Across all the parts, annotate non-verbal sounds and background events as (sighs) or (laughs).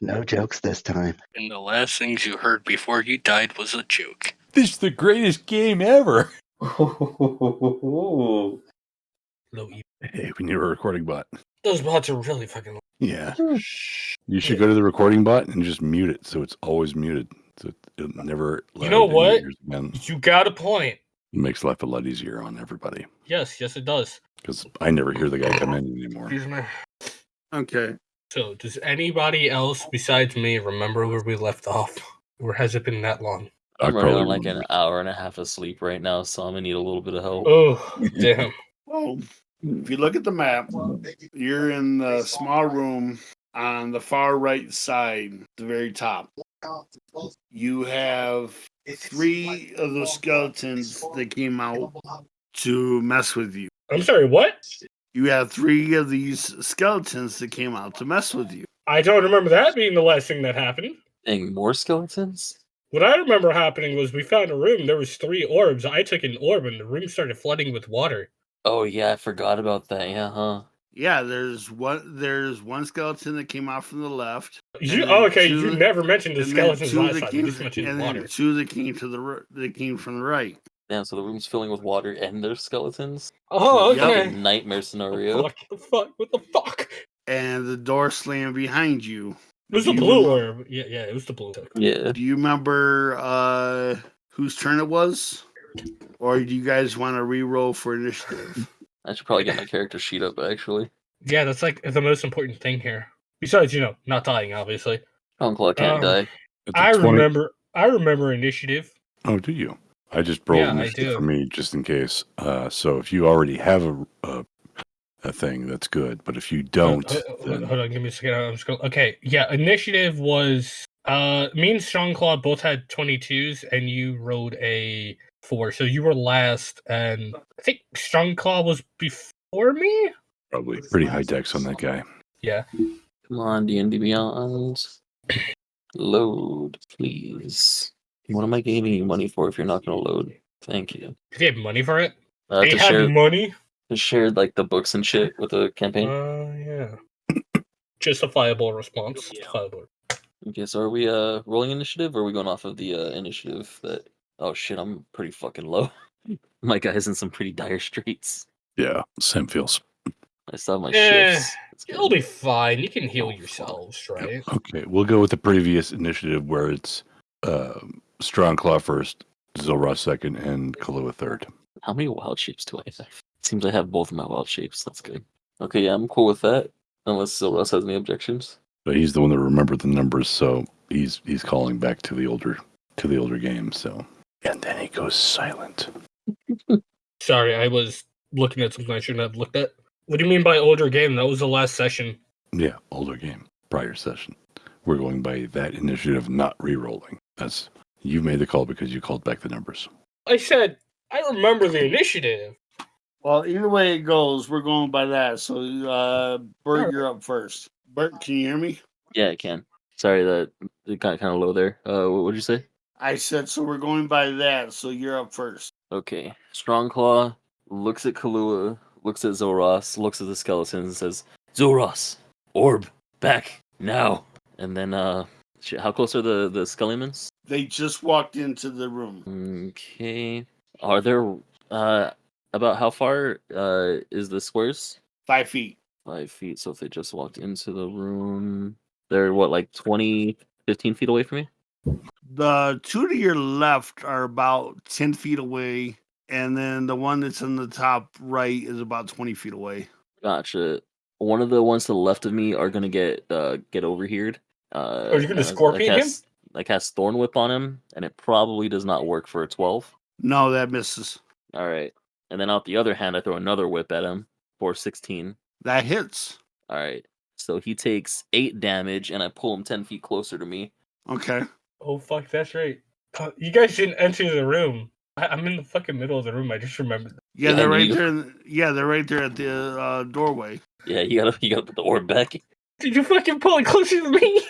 No jokes this time. And the last things you heard before you died was a joke. This is the greatest game ever. (laughs) Low E. Hey, we need a recording bot. Those bots are really fucking. Yeah. You should go to the recording bot and just mute it so it's always muted. So it'll never. You know allow it in what? Again. You got a point. It makes life a lot easier on everybody Yes, yes, it does. because I never hear the guy come in anymore. Excuse me. Okay. So, does anybody else besides me remember where we left off? Or has it been that long? I I'm running probably on like an hour and a half of sleep right now, so I'm gonna need a little bit of help. Oh, (laughs) damn. Well, if you look at the map, you're in the small room on the far right side, the very top. You have three of those skeletons that came out to mess with you. I'm sorry, what? You have three of these skeletons that came out to mess with you. I don't remember that being the last thing that happened. Dang, more skeletons? What I remember happening was we found a room. There was three orbs. I took an orb, and the room started flooding with water. Oh yeah, I forgot about that. Yeah, huh? Yeah, there's one. There's one skeleton that came out from the left. You, oh, okay. two You never mentioned the skeletons two last that time. came You just mentioned and then water. two that came to the r- that came from the right. Damn, so the room's filling with water and there's skeletons. Oh, okay. Fucking nightmare scenario. What the fuck? What the fuck? And the door slammed behind you. It was the You- blue orb. Yeah, yeah, it was the blue. orb. Yeah. Do you remember uh whose turn it was? Or do you guys want to re-roll for initiative? (laughs) I should probably get my character sheet up actually. Yeah, that's like the most important thing here. Besides, you know, not dying, obviously. Conclaw can't Um, die. It's a I 20 remember. I remember initiative. Oh, do you? I just rolled Yeah, initiative for me just in case. Uh, so if you already have a, a a thing, that's good. But if you don't, Hold, hold- then hold on, give me a second. I'm just going. Okay, yeah. Initiative was. Uh, me and Strongclaw both had 22s, and you rolled a four. So you were last, and I think Strongclaw was before me. probably pretty high dex on that guy. Yeah. Come on, D and D Beyond. Load, please. What am I giving you money for if you're not gonna load? Thank you. Did they have money for it? Uh, they to had share, money. to share like the books and shit with the campaign. Uh, yeah. Justifiable response. Justifiable. Okay, so are we uh rolling initiative or are we going off of the uh initiative that oh shit, I'm pretty fucking low. (laughs) My guy's in some pretty dire straits. Yeah, same feels. I still have my Eh, shifts. It's You'll be fine. You can heal Oh, yourselves, Yep, right? Okay, we'll go with the previous initiative where it's uh, Strong Claw first, Zilra second, and Kalua third. How many wild shapes do I have? (laughs) Seems I have both of my wild shapes. That's good. Okay, yeah, I'm cool with that. Unless Silros has any objections. But he's the one that remembered the numbers, so he's he's calling back to the older to the older game. So and then he goes silent. (laughs) Sorry, I was looking at something I shouldn't have looked at. What do you mean by older game? That was the last session. Yeah, older game, prior session. We're going by that initiative, not re-rolling. That's you made the call because you called back the numbers. I said I remember the initiative. Well, either way it goes, we're going by that. So, uh, Bert, you're up first. Bert, can you hear me? Yeah, I can. Sorry that it got kind of low there. Uh, what would you say? I said so. We're going by that. So you're up first. Okay. Strong Claw looks at Kalua, looks at Zoras, looks at the skeletons, and says, Zoras, orb, back, now. And then, uh, shit, how close are the, the skeletons? They just walked into the room. Okay. Are there, uh, about how far, uh, is the squares? Five feet. Five feet. So if they just walked into the room, they're what, like 20, 15 feet away from me? The two to your left are about ten feet away, and then the one that's in the top right is about twenty feet away. Gotcha. One of the ones to the left of me are gonna get uh get over here. Uh, Are you gonna uh, scorpion I him? cast, I cast Thorn Whip on him, and it probably does not work for a twelve. No, that misses. All right, and then out the other hand, I throw another whip at him for sixteen. That hits. All right, so he takes eight damage, and I pull him ten feet closer to me. Okay. Oh fuck, that's right. Uh, you guys didn't enter the room. I- I'm in the fucking middle of the room. I just remembered. Yeah, Yeah, they're right you- there. in the- Yeah, they're right there at the uh, doorway. Yeah, you gotta you gotta put the orb back. Did you fucking pull it closer to me?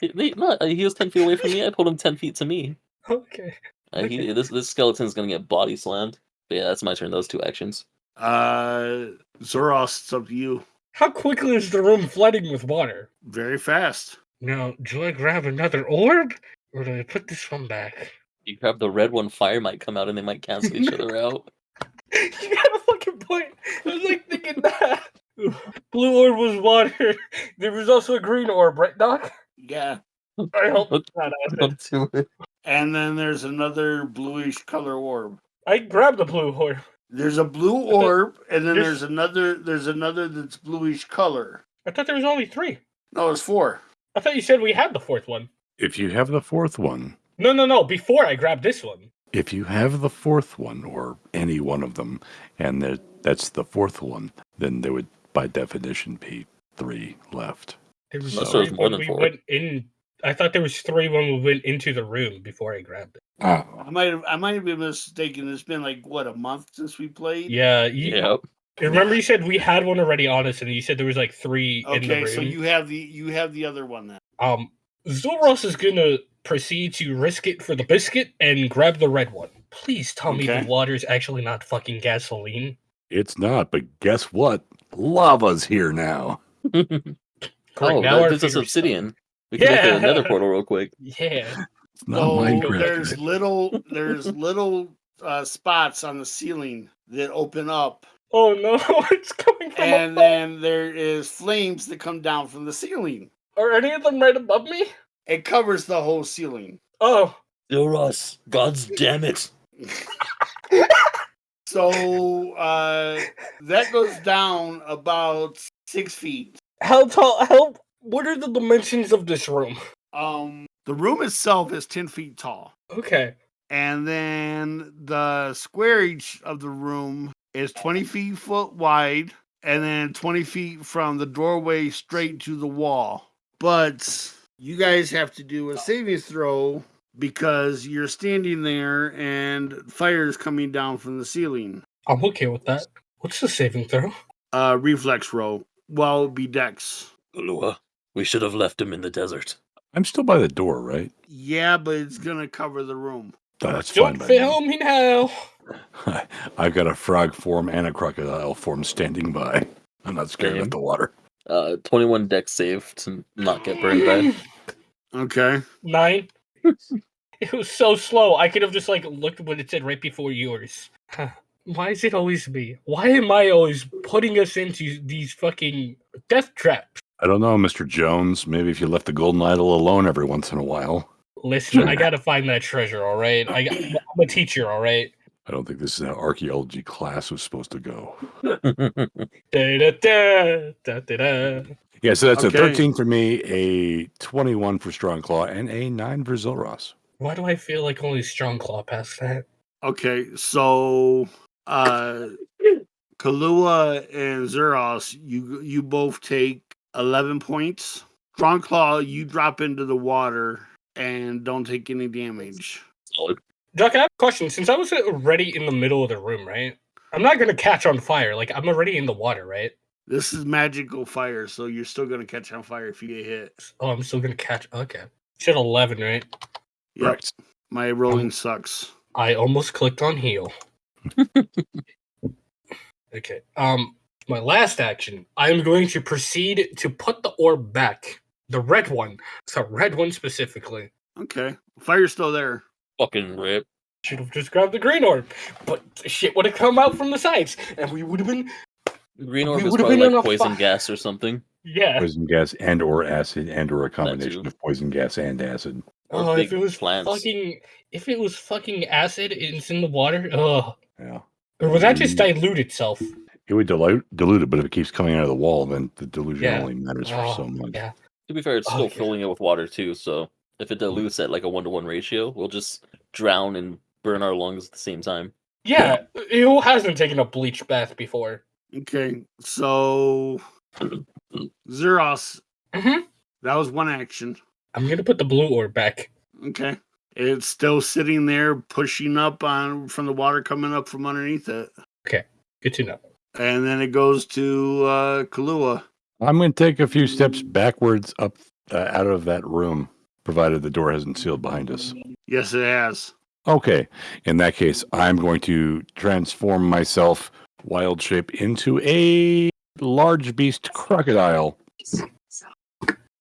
He, (laughs) he- no, he was ten feet away from me. I pulled him ten feet to me. okay. Uh, he, this this skeleton's gonna get body slammed. But yeah, that's my turn. Those two actions. Uh, Zoros, it's up to you. How quickly is the room flooding with water? Very fast. Now, do I grab another orb or do I put this one back? You grab the red one, fire might come out and they might cancel each (laughs) other out. you got a fucking point. I was like thinking that. (laughs) Blue orb was water. (laughs) There was also a green orb, right, Doc? Yeah. I hope Look- not. acid. Don't it. And then there's another bluish color orb. I grabbed the blue orb. There's a blue orb, and then This- there's another. There's another that's bluish color. I thought there was only three. No, it's four. I thought you said we had the fourth one. If you have the fourth one, No, no, no. Before I grabbed this one. if you have the fourth one or any one of them, and there, that's the fourth one, then there would, by definition, be three left. There was Unless there was more when than we four. went in. I thought there was three when we went into the room before I grabbed it. I might have. I might have been mistaken. It's been like what a month since we played. Yeah, you, Yep. remember you said we had one already on us, and you said there was like three in the Okay, room. so you have the you have the other one then. Um, Zulros is gonna proceed to risk it for the biscuit and grab the red one. Please tell me Okay. the water's actually not fucking gasoline. It's not, but guess what? Lava's here now. Great, oh, now that, our this is obsidian. We can Yeah. make another portal real quick. (laughs) Yeah. It's not So Minecraft. there's little there's little uh, spots on the ceiling that open up, Oh no, (laughs) it's coming from and above. then there is flames that come down from the ceiling. Are any of them right above me? It covers the whole ceiling. Oh, Zoros, God's damn it. (laughs) So uh, that goes down about six feet. how tall? How? What are the dimensions of this room? Um, the room itself is ten feet tall, Okay. and then the squarage of the room is twenty feet foot wide, and then twenty feet from the doorway straight to the wall. But you guys have to do a saving throw because you're standing there and fire is coming down from the ceiling. I'm okay with that. What's the saving throw? Uh, reflex row. Well, it'd be dex. Ulua, we should have left him in the desert. I'm still by the door, right? Yeah, but it's gonna cover the room. Oh, that's fine. Don't by fail me now. (laughs) I've got a frog form and a crocodile form standing by. I'm not scared Same. of the water. Uh, 21 deck save to not get burned by. (laughs) Okay. Nine. (laughs) it was so slow. I could have just like looked what it said right before yours. Huh. Why is it always me? Why am I always putting us into these fucking death traps? I don't know, Mr. Jones. Maybe if you left the golden idol alone every once in a while. Listen, I gotta find that treasure. All right, I, I'm a teacher. All right. I don't think this is how archaeology class was supposed to go. (laughs) Da, da, da, da, da, da. Yeah, so that's Okay. a 13 for me, a 21 for Strong Claw, and a 9 for Zilros. Why do I feel like only Strong Claw passed that? Okay. So, uh, Kalua and Zeros, you you both take eleven points. Strong Claw, you drop into the water and don't take any damage. Solid. Doc, I have a question. Since I was already in the middle of the room, right? I'm not gonna catch on fire. Like I'm already in the water, right? This is magical fire, so you're still gonna catch on fire if you get hit. Oh, I'm still gonna catch. Okay. You said 11, right? Yep. Right. My rolling sucks. I almost clicked on heal. (laughs) okay. Um, my last action. I am going to proceed to put the orb back. The red one. The red one specifically. Okay. Fire's still there. Fucking rip. Should have just grabbed the green orb, but shit would have come out from the sides, and we would have been. Green orb We is would've probably been in like poison fi- gas or something. Yeah. Poison gas and or acid and or a combination of poison gas and acid. Or Oh, if it was plants. fucking, if it was fucking acid, and it's in the water. Oh, Yeah. or would that just dilute itself? It would dilute, dilute it, but if it keeps coming out of the wall, then the dilution Yeah. only matters for Oh, so much. yeah. To be fair, it's still Okay. filling it with water too, so if it dilutes at like a one to one ratio, we'll just drown and burn our lungs at the same time. Yeah, who hasn't taken a bleach bath before? Okay. So, Zeros, Mhm. that was one action. I'm gonna put the blue orb back. Okay. It's still sitting there, pushing up on from the water coming up from underneath it, Okay, Good to know. and then it goes to uh, Kalua. I'm going to take a few steps backwards up uh, out of that room, provided the door hasn't sealed behind us. Yes, it has. Okay. In that case, I'm going to transform myself wild shape into a large beast crocodile.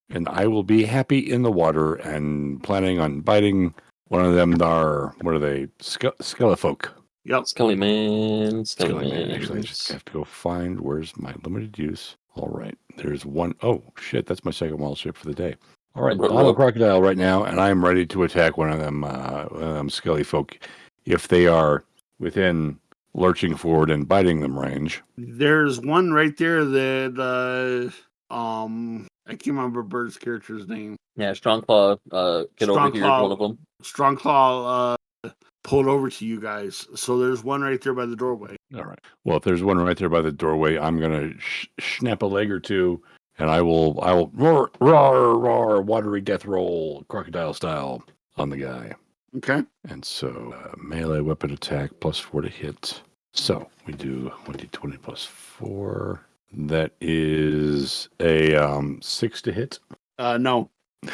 And I will be happy in the water and planning on biting one of them. Are what are they? Ske- Skelefolk. Yep. Skelly man, Skelly, Skelly man. man. Actually, I just have to go find where's my limited use. All right, there's one oh shit, that's my second wild shape for the day. All right, Ro- on a crocodile right now, and I am ready to attack one of them, uh, one of them skelly folk, if they are within lurching forward and biting them range. There's one right there that uh um I can't remember Bird's character's name. Yeah, strong claw. Uh, get over here. Claw. One of them. Strong Claw uh pulled over to you guys. So there's one right there by the doorway. All right. Well, if there's one right there by the doorway, I'm gonna sh- snap a leg or two, and I will, I will roar, roar, roar, watery death roll, crocodile style on the guy. Okay. And so uh, melee weapon attack plus four to hit. So we do 1d20 plus four. That is a um, six to hit. Uh no. (laughs)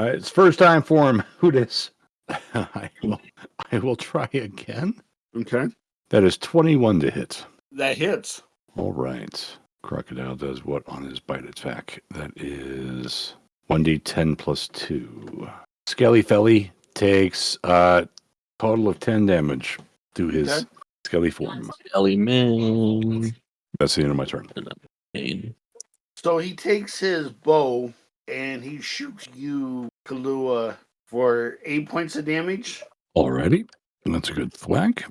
Uh, it's first time for him. (laughs) Who dis? (laughs) I will. I will try again. Okay. That is 21 to hit. That hits. All right. Crocodile does what on his bite attack? That is 1d10 plus 2. Skelly Felly takes uh total of 10 damage to his Okay. skelly form. Skelly man. That's the end of my turn. So he takes his bow and he shoots you, Kalua, for eight points of damage. Alrighty. That's a good thwack.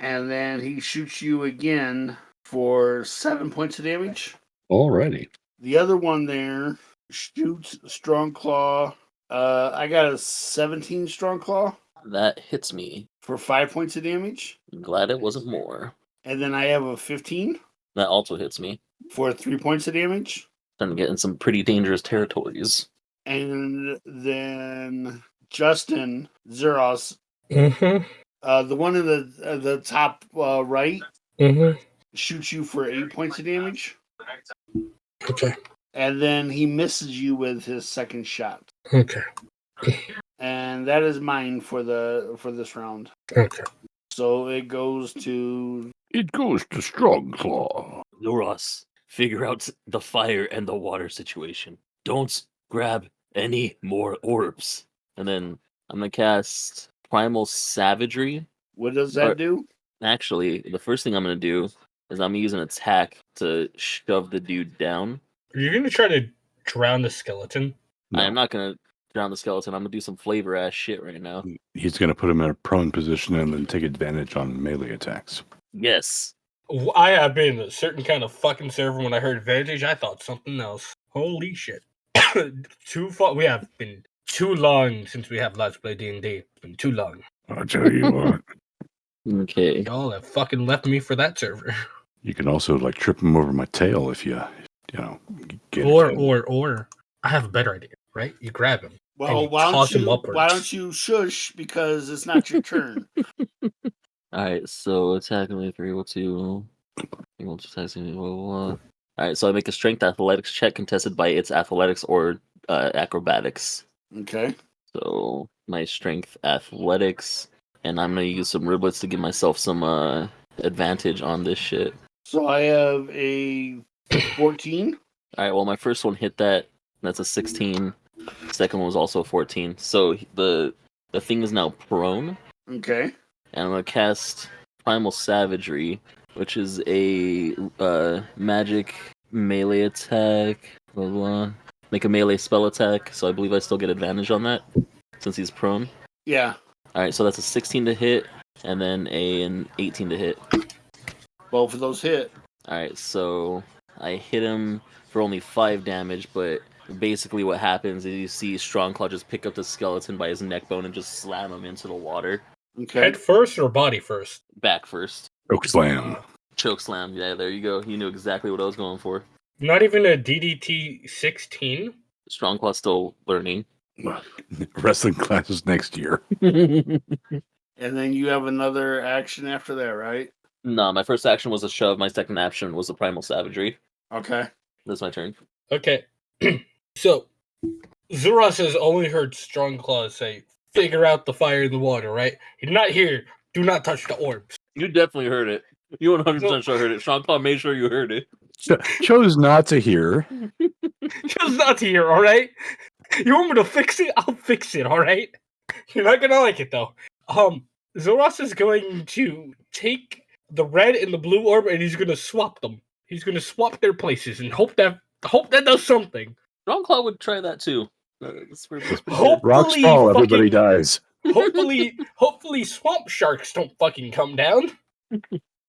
And then he shoots you again for seven points of damage. Alrighty. The other one there shoots strong claw. Uh, I got a 17 strong claw That hits me. for five points of damage. I'm glad it wasn't more. And then I have a 15 That also hits me. for three points of damage. Starting to get in some pretty dangerous territories. And then Justin Zeros, Mm-hmm. uh, the one in the uh, the top uh, right, Mm-hmm. shoots you for eight points of damage. Okay. And then he misses you with his second shot. Okay. And that is mine for the for this round. Okay. So it goes to It goes to Strong Claw. Zoros, figure out the fire and the water situation. Don't grab any more orbs. And then I'm gonna cast Primal Savagery. what does that Or- do? Actually, the first thing I'm gonna do is I'm gonna use an attack to shove the dude down. Are you gonna try to drown the skeleton? No. I'm not gonna drown the skeleton. I'm gonna do some flavor ass shit right now. He's going to put him in a prone position and then take advantage on melee attacks. Yes. I have been a certain kind of fucking server when I heard advantage. I thought something else. Holy shit! (coughs) too far. We have been too long since we have Let's Play D and D. It's been too long. I'll tell you what. (laughs) Okay. Y'all have fucking left me for that server. (laughs) You can also like trip him over my tail if you, you know, get or it. or or I have a better idea. Right? You grab him. Well, you why don't toss him you why don't you shush because it's not your turn. (laughs) Alright, so attack only three will two. Will attack blah, blah, blah. Alright, so I make a strength athletics check contested by its athletics or uh, acrobatics. okay. So my strength athletics, and I'm gonna use some riblets to give myself some uh advantage on this shit. So I have a 14. Alright, well my first one hit that. That's a 16. Second one was also a 14. So the the thing is now prone. Okay. And I'm gonna cast Primal Savagery, which is a uh, magic melee attack. Blah, blah. Make a melee spell attack, so I believe I still get advantage on that since he's prone. Yeah. All right, so that's a 16 to hit, and then a, an 18 to hit. Both of those hit. All right, so I hit him for only five damage, but basically what happens is you see Strong Strongclaw just pick up the skeleton by his neck bone and just slam him into the water. Okay. Head first or body first? Back first. Choke slam. Choke slam. Yeah, there you go. You knew exactly what I was going for. Not even a DDT 16. Strongclaw's still learning. (laughs) Wrestling classes next year. (laughs) And then you have another action after that, right? no, my first action was a shove. My second action was a primal savagery. Okay. That's my turn. Okay. (clears throat) so, Zuras has only heard Strong Claws say, figure out the fire in the water, right? He did not hear, do not touch the orbs. You definitely heard it. You 100% Well- sure heard it. Strongclaw made sure you heard it. Cho- chose not to hear. (laughs) Chose not to hear. all right? You want me to fix it? I'll fix it, all right? You're not gonna like it though. Um, Zoros is going to take the red and the blue orb, and he's gonna swap them. He's gonna swap their places and hope that hope that does something. Strongclaw would try that too. Uh, that's pretty- that's pretty Hope- Rocks fall, everybody dies. Hopefully, hopefully, swamp sharks don't fucking come down. (laughs)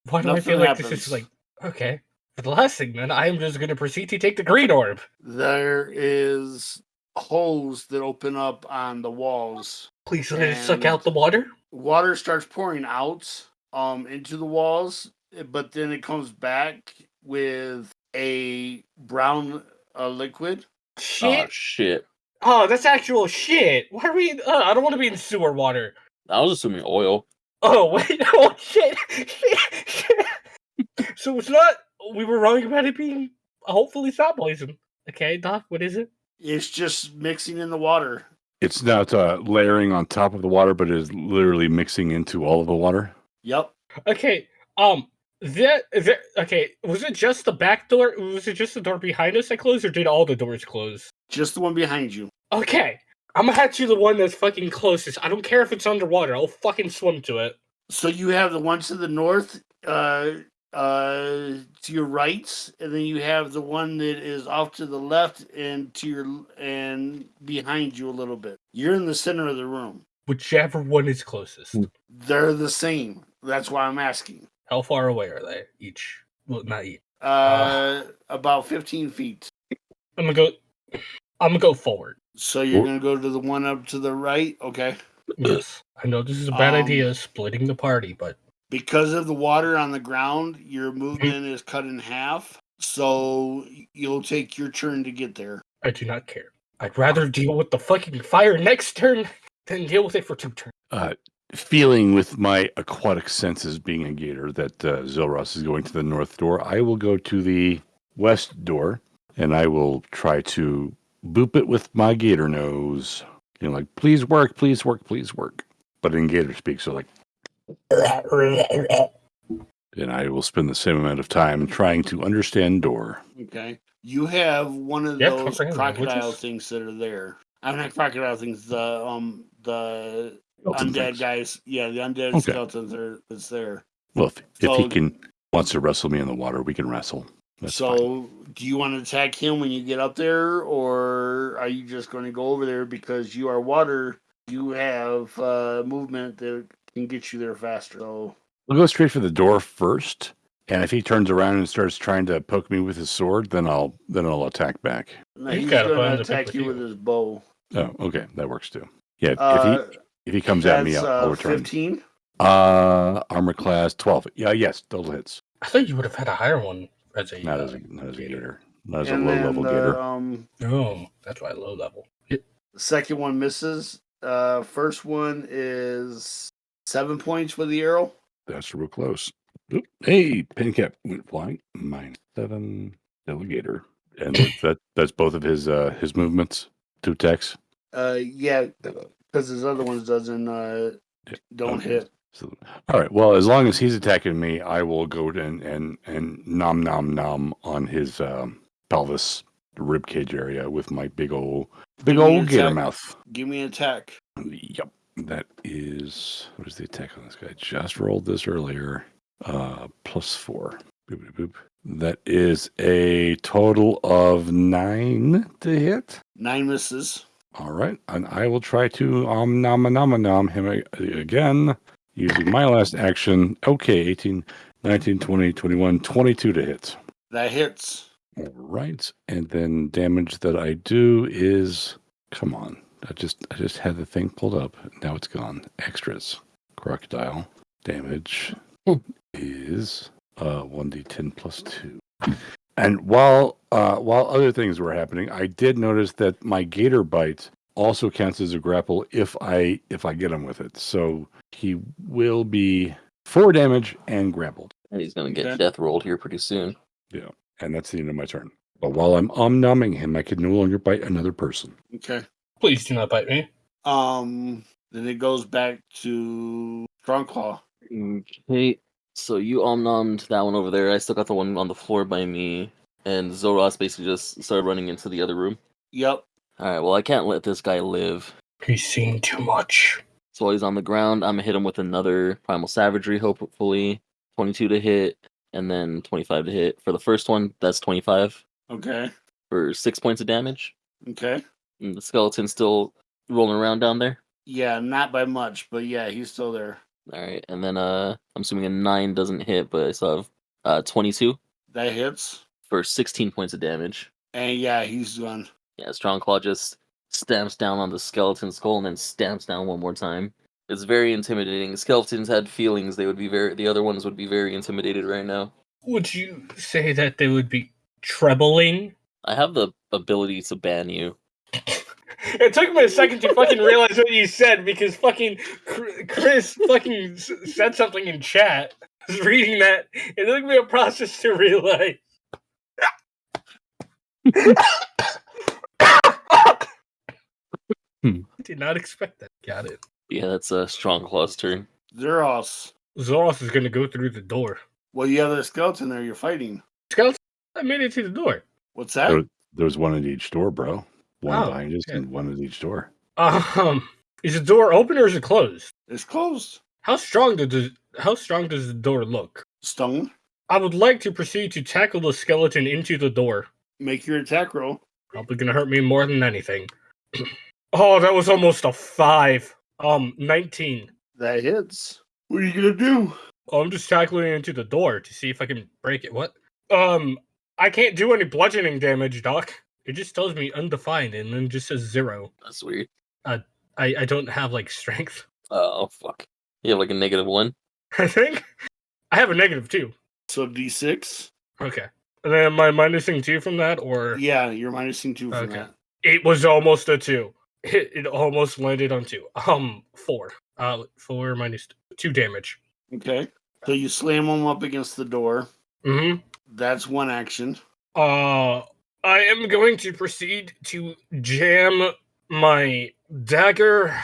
Why do I feel Nothing like this happens. is like okay? For the last thing, then I am just gonna proceed to take the green orb. There is holes that open up on the walls. Please let it suck out the water. Water starts pouring out um into the walls, but then it comes back with a brown uh, liquid. Shit. Oh shit! Oh, that's actual shit. Why are we? Uh, I don't want to be in sewer water. I was assuming oil. Oh (laughs) wait! Oh shit! shit, shit. so it's not. We were wrong about it being hopefully not poison. Okay, Doc. What is it? It's just mixing in the water. It's not uh, layering on top of the water, but it is literally mixing into all of the water. Yep. Okay. Um. That that okay. Was it just the back door? Was it just the door behind us that closed, or did all the doors close? Just the one behind you. Okay. I'm gonna have to the one that's fucking closest. I don't care if it's underwater. I'll fucking swim to it. So you have the one to the north, uh, uh, to your right, and then you have the one that is off to the left and to your and behind you a little bit. You're in the center of the room. Whichever one is closest. Hmm. They're the same. That's why I'm asking. How far away are they each? Well, not each. Uh, about 15 feet. I'm gonna go. I'm gonna go forward. So you're gonna go to the one up to the right, okay? Yes, I know this is a bad Um, idea, splitting the party, but Because of the water on the ground, your movement is cut in half. So you'll take your turn to get there. I do not care. I'd rather deal with the fucking fire next turn (laughs) than deal with it for two turns. Uh, feeling with my aquatic senses being a gator that uh, Zilros is going to the north door, I will go to the west door and I will try to boop it with my gator nose. You know, like, please work, please work, please work. But in gator speak, so like, and I will spend the same amount of time trying to understand door. Okay. You have one of Yeah, those crocodile languages. things that are there. I'm not crocodile things. The um the Skeleton undead things. guys. Yeah, the undead Okay. skeletons are that's there. Well, if, if he can wants to wrestle me in the water, we can wrestle. That's so, fine. do you want to attack him when you get up there, or are you just going to go over there because you are water? You have uh, movement that can get you there faster. So, We'll go straight for the door first, and if he turns around and starts trying to poke me with his sword, then I'll then I'll attack back. no, He's he's got a going to to attack you you. with his bow. Oh, okay, that works too. Yeah, Uh, if he if he comes at me, I'll, I'll uh, return. Fifteen. Uh, armor class twelve. Yeah, yes, double hits. I thought you would have had a higher one as a. Not uh, as a not as a gator. gator, not as a low level the, gator. Um, Oh, that's why low level. the second one misses. Uh, first one is seven points with the arrow. That's real close. Oop, Hey, pin cap went flying. Minus seven. Delegator, and that- (laughs) that that's both of his uh his movements. Two attacks. Uh, yeah, because his other ones doesn't uh Yeah, don't okay. hit. So, all right. Well, as long as he's attacking me, I will go and and and nom nom nom on his um, pelvis, rib cage area with my big old big Give me old gator attack. mouth. Give me an attack. Yep. That is what is the attack on this guy? Just rolled this earlier. Uh, plus four. Boop, boop, boop. That is a total of nine to hit. Nine misses. All right, and I will try to um nom nom nom him a- again using my last action. Okay, 18, 19, 20, 21, 22 to hit. That hits. All right, and then damage that I do is come on. I just I just had the thing pulled up. Now it's gone. Extras. Crocodile damage is uh 1d10 plus 2. And while uh while other things were happening, I did notice that my gator bite also counts as a grapple if I if I get him with it. So he will be 4 damage and grappled. And he's gonna get Okay. death rolled here pretty soon. Yeah, and that's the end of my turn. But while I'm um numbing him, I can no longer bite another person. Okay. Please do not bite me. Um. Then it goes back to Strongclaw. Okay, so you omnommed that one over there. I still got the one on the floor by me. And Zoros basically just started running into the other room. Yep. Alright, well, I can't let this guy live. He's seen too much. So while he's on the ground, I'm gonna hit him with another Primal Savagery, hopefully. 22 to hit, and then 25 to hit. For the first one, that's 25 Okay. for six points of damage. Okay. And the skeleton's still rolling around down there. Yeah, not by much, but yeah, he's still there. Alright, and then uh I'm assuming a 9 doesn't hit, but I still have uh 22 That hits. for 16 points of damage. And yeah, he's gone. Yeah, Strong Claw just stamps down on the skeleton skull and then stamps down one more time. It's very intimidating. Skeletons had feelings. They would be very. The other ones would be very intimidated right now. Would you say that they would be trebling? I have the ability to ban you. (laughs) It took me a second to fucking realize what you said because fucking Chris fucking said something in chat. I was reading that. It took me a process to realize. (laughs) Hmm. Did not expect that. Got it. Yeah, that's a Strong Claw's turn. Zeros. Zoros is gonna go through the door. Well, you have the skeleton there you're fighting. Skeleton, I made it to the door. What's that? There, there's one at each door, bro. One Oh, behind us okay. and one at each door. Um, is the door open or is it closed? It's closed. How strong does the, how strong does the door look? Stone. I would like to proceed to tackle the skeleton into the door. Make your attack roll. Probably gonna hurt me more than anything. (clears throat) oh, that was almost a five. Um, nineteen. That hits. What are you gonna do? Oh, I'm just tackling into the door to see if I can break it. What? Um, I can't do any bludgeoning damage, Doc. It just tells me undefined and then just says zero. That's weird. Uh, I I don't have like strength. (laughs) Oh fuck. You have like a negative one. I think I have a negative two. So D6. Okay. And then am I minusing two from that, or Yeah, you're minusing two from Okay. that. it was almost a two. It, it almost landed on two. Um, four. Uh, four two damage. Okay. So you slam him up against the door. Hmm. That's one action. Uh, I am going to proceed to jam my dagger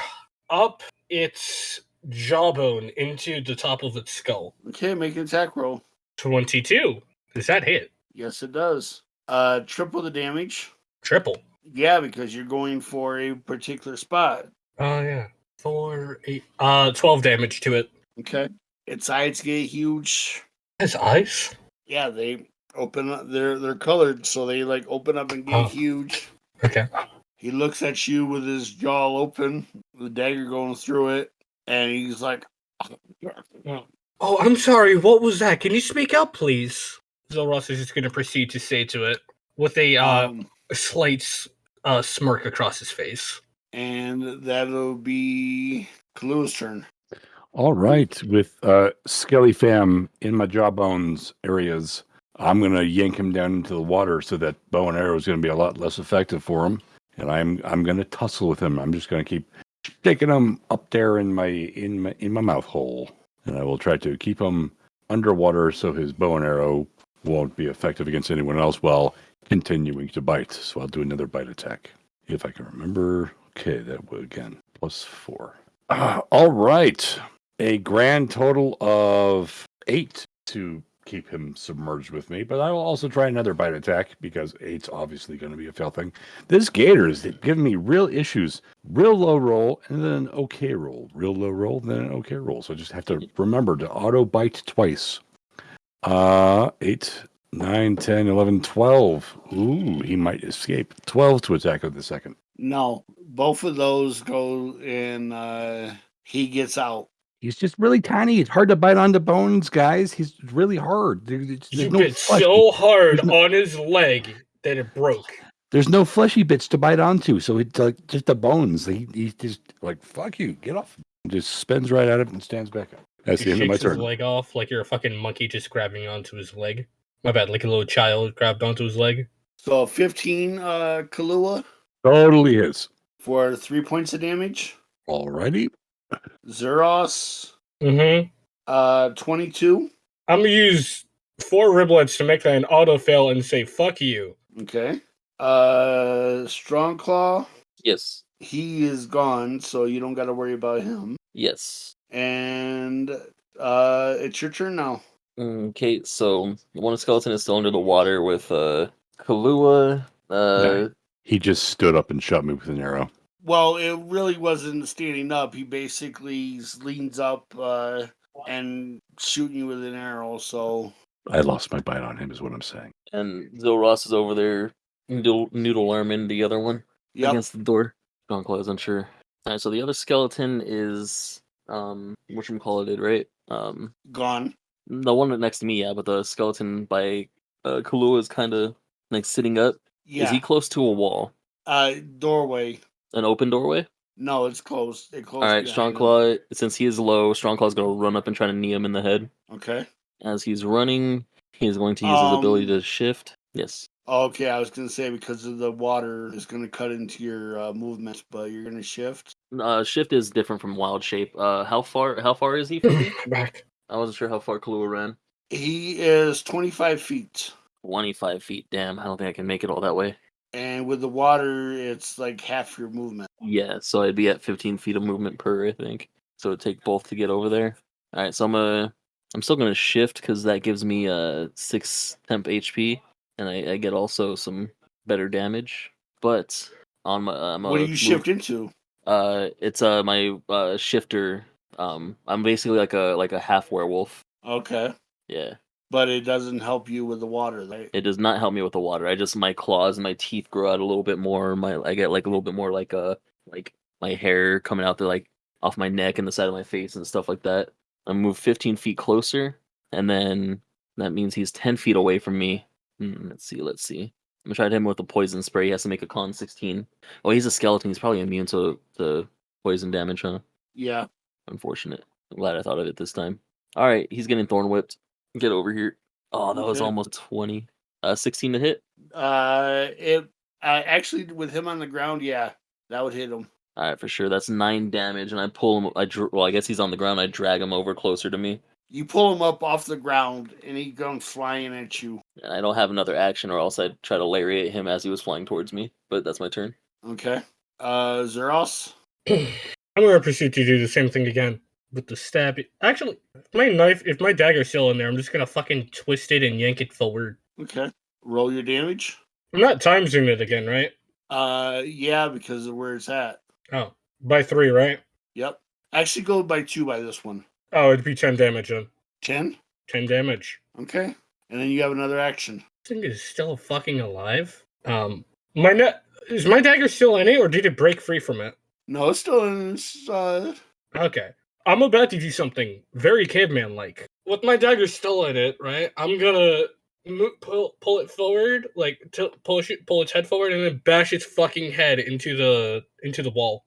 up its jawbone into the top of its skull. Okay, make an attack roll. Twenty-two. Does that hit? Yes, it does. Uh, triple the damage. Triple. Yeah, because you're going for a particular spot. Oh yeah. Four, eight. Uh, twelve damage to it. Okay. Its eyes get huge. His eyes. Yeah, they open up. They're they're colored, so they like open up and get Oh. huge. Okay. He looks at you with his jaw open, the dagger going through it, and he's like, Oh, I'm sorry. What was that? Can you speak up, please? Zolros is just going to proceed to say to it with a uh, um, slight uh, smirk across his face. and that'll be Kalua's turn. All right, with uh, Skelly Fam in my jawbones areas, I'm gonna yank him down into the water so that bow and arrow is gonna be a lot less effective for him, and I'm I'm gonna tussle with him. I'm just gonna keep sticking him up there in my in my in my mouth hole, and I will try to keep him underwater so his bow and arrow won't be effective against anyone else while continuing to bite. So I'll do another bite attack if I can remember. Okay, that would again plus four. Uh, all right a grand total of eight to keep him submerged with me, but I will also try another bite attack because eight's obviously going to be a fail thing. This gator is giving me real issues. Real low roll and then an okay roll. Real low roll, then an okay roll. So I just have to remember to auto bite twice. Uh, 8, 9, 10, 11, 12. Ooh, he might escape. 12 to attack with the second. No, both of those go and uh, he gets out. He's just really tiny. It's hard to bite onto bones, guys. He's really hard. There- there's- You no bit flesh- so hard no- on his leg that it broke. There's no fleshy bits to bite onto, so it's like just the bones. He, he's just like, "Fuck you, get off!" Just spins right out of it and stands back up. That's He the end of my shakes his leg off like you're a fucking monkey just grabbing onto his leg. My bad, like a little child grabbed onto his leg. So 15 uh, Kalua Totally is. for three points of damage. Alrighty. Zeros, Mm-hmm. uh, 22. I'm gonna use four riblets to make that an auto fail and say "fuck you." Okay. Uh, Strong Claw, Yes. he is gone, so you don't got to worry about him. Yes. And uh, it's your turn now. Okay, so one skeleton is still under the water with uh Kalua. Uh, Yeah. He just stood up and shot me with an arrow. Well, it really wasn't standing up. He basically leans up uh, and shooting you with an arrow. So I lost my bite on him, is what I'm saying. and Zilros is over there noodle, noodle arming the other one yep. against the door. Gonklai is unsure. Alright, so the other skeleton is um whatchamacallit, right? Um gone. The one next to me, yeah, but the skeleton by uh Kalua is kinda like sitting up. Yeah. Is he close to a wall? uh, doorway. An open doorway? No, it's closed. It closed. Alright, behind him. Strongclaw since he is low, Strongclaw's gonna run up and try to knee him in the head. Okay. As he's running, he's going to use his ability Um, to shift. Yes. Okay, I was gonna say because of the water is gonna cut into your uh, movements, but you're gonna shift. Uh, shift is different from wild shape. Uh, how far? How far is he from me? (coughs) Back. I wasn't sure how far Kalua ran. He is 25 feet, Twenty-five feet. Damn, I don't think I can make it all that way. and with the water, it's like half your movement. Yeah, so I'd be at fifteen feet of movement per, I think. So it'd take both to get over there. All right, so I'm gonna, I'm still gonna shift because that gives me uh six temp HP, and I, I get also some better damage. But on my, I'm what do you move- shift into? Uh, it's uh my uh shifter. Um, I'm basically like a like a half werewolf. Okay, Yeah, but it doesn't help you with the water, right? it does not help me with the water. I just my claws and my teeth grow out a little bit more. My I get like a little bit more like uh like my hair coming out the like off my neck and the side of my face and stuff like that. I move 15 feet closer, and then that means he's 10 feet away from me. Hmm, let's see, let's see. I'm gonna try to hit him with a poison spray. He has to make a con 16. Oh, he's a skeleton. He's probably immune to the poison damage, huh? Yeah. Unfortunate. I'm glad I thought of it this time. All right, he's getting thorn whipped. Get over here. Oh, that was Okay. almost 20. Uh, 16 to hit. Uh, it uh, actually with him on the ground, yeah, that would hit him. All right, for sure. That's nine damage, and I pull him. I dr- well, I guess he's on the ground. I drag him over closer to me, You pull him up off the ground, and he comes flying at you. and I don't have another action, or else I'd try to lariat him as he was flying towards me. But that's my turn. Okay. Uh, Zeros. (clears throat) I'm gonna proceed to do the same thing again with the stab. Actually, if my knife, if my dagger's still in there, I'm just gonna fucking twist it and yank it forward. Okay. Roll your damage. I'm not time zooming it again, right? Uh, yeah, because of where it's at. Oh, by three, right? Yep. Actually, go by two by this one. Oh, it'd be ten damage then. Ten. Ten damage. Okay. And then you have another action. This thing is still fucking alive. Um, my net is my dagger still in it, or did it break free from it? No, it's still inside. Uh, Okay. I'm about to do something very caveman like. With my dagger still in it, right? I'm gonna pull pull it forward, like to push it, pull its head forward, and then bash its fucking head into the into the wall.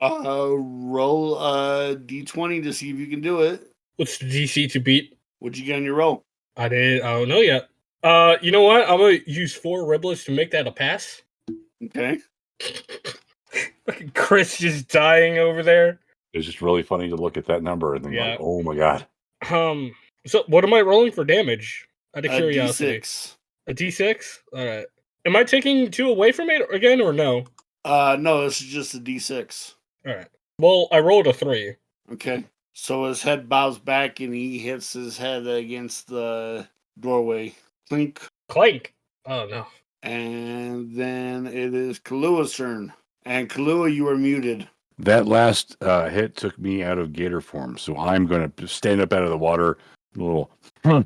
uh, roll a d20 to see if you can do it. What's the DC to beat? What'd you get on your roll? I did. I don't know yet. Uh, you know what? I'm gonna use four riblets to make that a pass. Okay. (laughs) Fucking Chris just dying over there. It's just really funny to look at that number and then Yeah. like, oh my god. Um. So what am I rolling for damage? Out of A curiosity. d6. A D6? Alright. Am I taking two away from it again or no? Uh, no, this is just a d6. Alright. Well, I rolled a three. Okay. So his head bows back and he hits his head against the doorway. Clink. Clank. Oh no. And then it is Kalua's turn. And Kalua, you are muted. That last uh, hit took me out of gator form, so I'm going to stand up out of the water, a little (laughs) some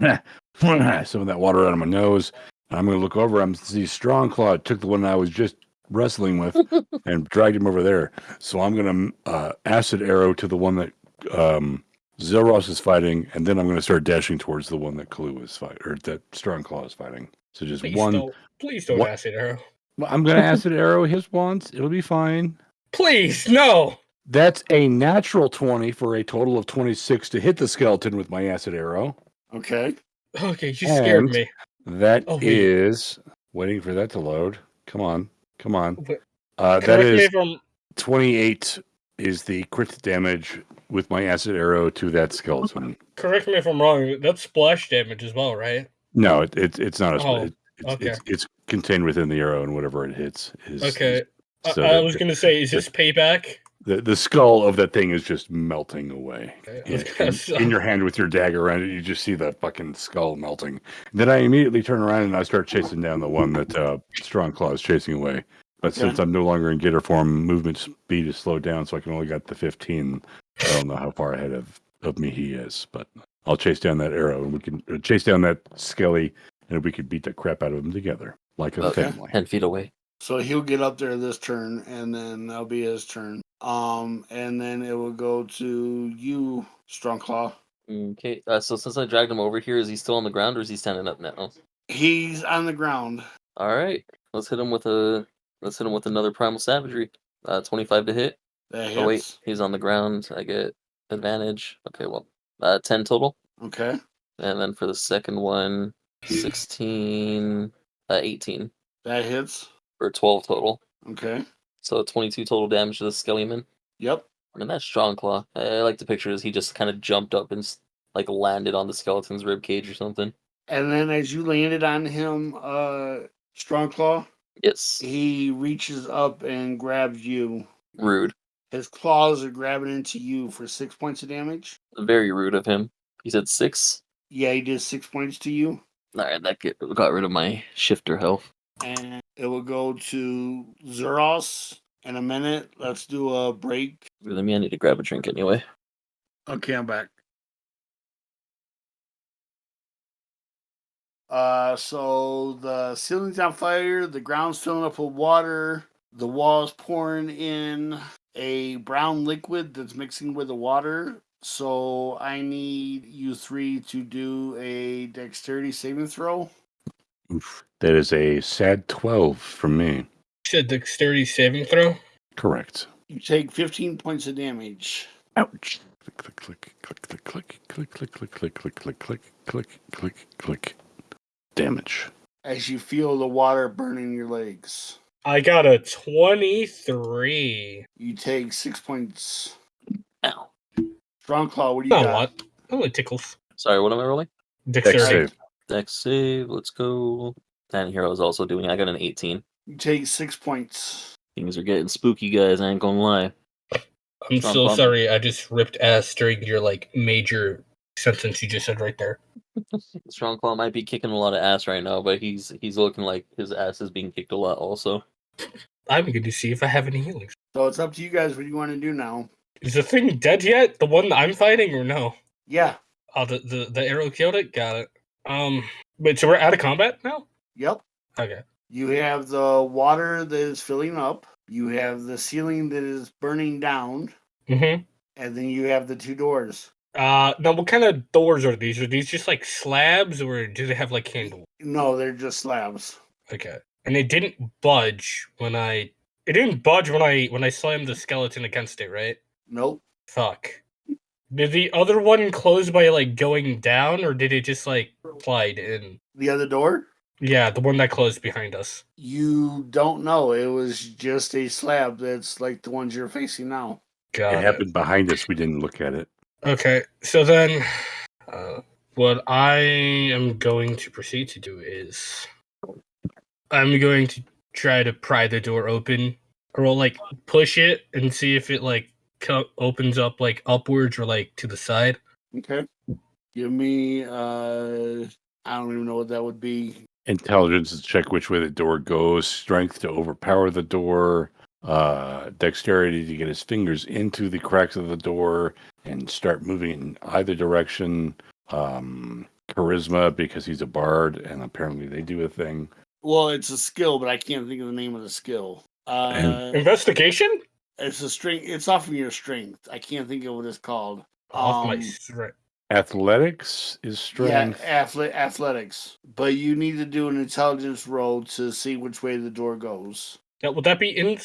of that water out of my nose. And I'm going to look over. I'm see Strong Claw took the one I was just wrestling with (laughs) and dragged him over there. So I'm going to uh, acid arrow to the one that um, Zilros is fighting, and then I'm going to start dashing towards the one that Kalu is fighting, or that Strong Claw is fighting. So just Please one. don't please don't What- acid arrow. Well, I'm going to acid arrow his once. It'll be fine. Please, no! That's a natural 20 for a total of 26 to hit the skeleton with my acid arrow. Okay. Okay, you scared And- me. That Oh, wait. is waiting for that to load. Come on. Come on. Wait, Uh, that Correct me is if I'm 28 is the crit damage with my acid arrow to that skeleton. correct me if I'm wrong. That's splash damage as well, right? No, it, it, it's not a Oh. It, it's, okay. it's, it's contained within the arrow, and whatever it hits is. Okay. is- so I, I was gonna say, is this payback? the the skull of that thing is just melting away. Okay, In, in- in your hand with your dagger around it, you just see that fucking skull melting. Then I immediately turn around and I start chasing down the one that uh, Strong Claw is chasing away. But since. I'm no longer in gator form, movement speed is slowed down, so I can only get the 15. I don't know how far ahead of, of me he is, but I'll chase down that arrow and we can uh, chase down that skelly and we could beat the crap out of him together like a Okay. family. Ten feet away. So he'll get up there this turn, and then that'll be his turn. Um, and then it will go to you, Strongclaw. Okay. Uh, so since I dragged him over here, is he still on the ground or is he standing up now? He's on the ground. All right. Let's hit him with a. Let's hit him with another primal savagery. Uh, twenty-five to hit. That hits. Oh wait, he's on the ground. I get advantage. Okay, well, uh, ten total. Okay. And then for the second one, 16, uh, 18 That hits. Or 12 total. Okay. So 22 total damage to the Skellyman. Yep. I mean, that's strong claw. I, I like the picture as he just kind of jumped up and like landed on the skeleton's rib cage or something. And then as you landed on him, uh, Strong Claw. Yes, he reaches up and grabs you. rude. His claws are grabbing into you for six points of damage. Very rude of him. He said six. Yeah, he did six points to you. All right, that get, got rid of my shifter health. And it will go to Zeros in a minute. Let's do a break. Let me. I need to grab a drink anyway. Okay, I'm back. Uh, so the ceiling's on fire, the ground's filling up with water, the walls pouring in a brown liquid that's mixing with the water. So I need you three to do a dexterity saving throw. Oof. That is a sad 12 from me. You said dexterity saving throw. Correct. You take 15 points of damage. Ouch. Click, click, click, click, click, click, click, click, click, click, click, click, click, click, click. Damage. as you feel the water burning your legs. I got a twenty-three. You take six points. Ow. Strong Claw, what do you Not a got? lot. Only tickles. Sorry, what am I rolling? Dex Dexterity. save. Dex save. Let's go. And Hero is also doing. I got an 18. You take six points. Things are getting spooky, guys. I ain't gonna lie. I'm Strong so bump. sorry. I just ripped ass during your like major sentence you just said right there. (laughs) Strong Claw might be kicking a lot of ass right now, but he's he's looking like his ass is being kicked a lot also. (laughs) I'm going to see if I have any healings. So it's up to you guys what you want to do now. Is the thing dead yet? The one that I'm fighting, or no? Yeah. Oh, the the, the arrow killed it. Got it. Um, wait. So we're out of combat now. Yep. Okay. You have the water that is filling up. You have the ceiling that is burning down. Mm-hmm. And then you have the two doors. Uh, now what kind of doors are these? Are these just like slabs, or do they have like handles? No, they're just slabs. Okay. And it didn't budge when I. It didn't budge when I when I slammed the skeleton against it, right? Nope. Fuck. Did the other one close by like going down, or did it just like slide in? The other door? Yeah, the one that closed behind us. You don't know. It was just a slab that's like the ones you're facing now. Got It it. happened behind us. We didn't look at it. Okay, so then, uh, what I am going to proceed to do is, I'm going to try to pry the door open, or like push it and see if it like co- opens up like upwards or like to the side. Okay. Give me uh I don't even know what that would be. Intelligence to check which way the door goes. Strength to overpower the door. Uh, dexterity to get his fingers into the cracks of the door and start moving in either direction. Um, charisma because he's a bard and apparently they do a thing. Well, it's a skill, but I can't think of the name of the skill. Uh Investigation. It's a strength it's off of your strength. I can't think of what it's called. Off my Um, strength. Athletics is strength. Yeah, athle- athletics. But you need to do an intelligence roll to see which way the door goes. Yeah, would that be in?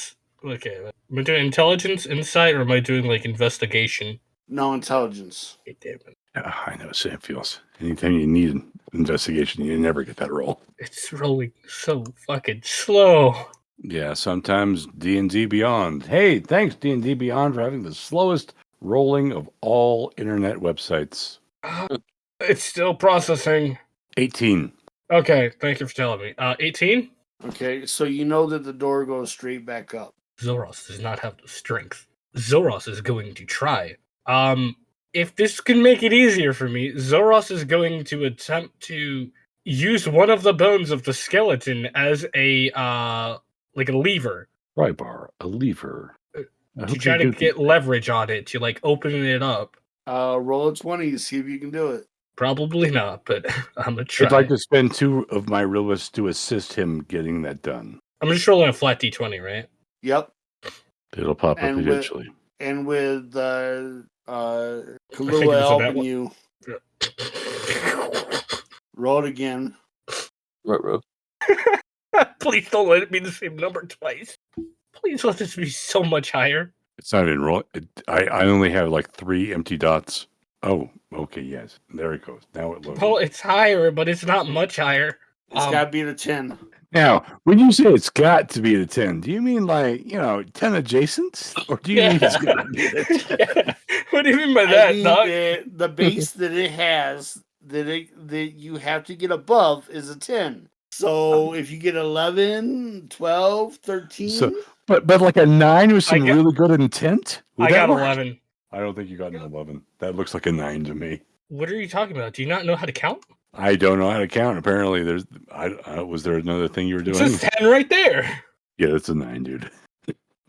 Okay, am I doing intelligence, insight, or am I doing like investigation? No intelligence. Okay, damn it. Ah, I know how Sam feels. Anytime you need an investigation, you never get that roll. It's rolling so fucking slow. Yeah, sometimes D and D Beyond. Hey, thanks D and D Beyond for having the slowest rolling of all internet websites. (gasps) It's still processing. Eighteen. Okay, thank you for telling me. Uh, 18? Okay, so you know that the door goes straight back up. Zoros does not have the strength. Zoros is going to try. Um, if this can make it easier for me, Zoros is going to attempt to use one of the bones of the skeleton as a uh like a lever Pry bar, a lever. I to try to do get leverage on it to like open it up. Uh, roll a twenty. See if you can do it. Probably not, but (laughs) I'm gonna try. I'd like to spend two of my realists to assist him getting that done. I'm just rolling a flat d20, right? Yep. It'll pop up And with- eventually. And with uh, uh, it Kalua was a helping bad one. you, roll it again. Right, bro. (laughs) (laughs) Please don't let it be the same number twice. Please let this be so much higher. It's not even roll. It, I I only have like three empty dots. Oh, okay, yes. There it goes. Now it looks. Well, it's higher, but it's not much higher. It's Um, got to be the ten. Now, when you say it's got to be the ten, do you mean like you know ten adjacent, or do you mean it's got to be the (laughs) 10? what do you mean by I that, mean, dog? the, the base that it has that it that you have to get above is a 10 so um, if you get 11 12 13 But but like a nine with some got- really good intent. Would I got work? 11. I don't think you got an eleven. That looks like a nine to me. What are you talking about? Do you not know how to count? I don't know how to count. Apparently, there's. I, I was there another thing you were It doing? says 10 right there. Yeah, that's a nine, dude.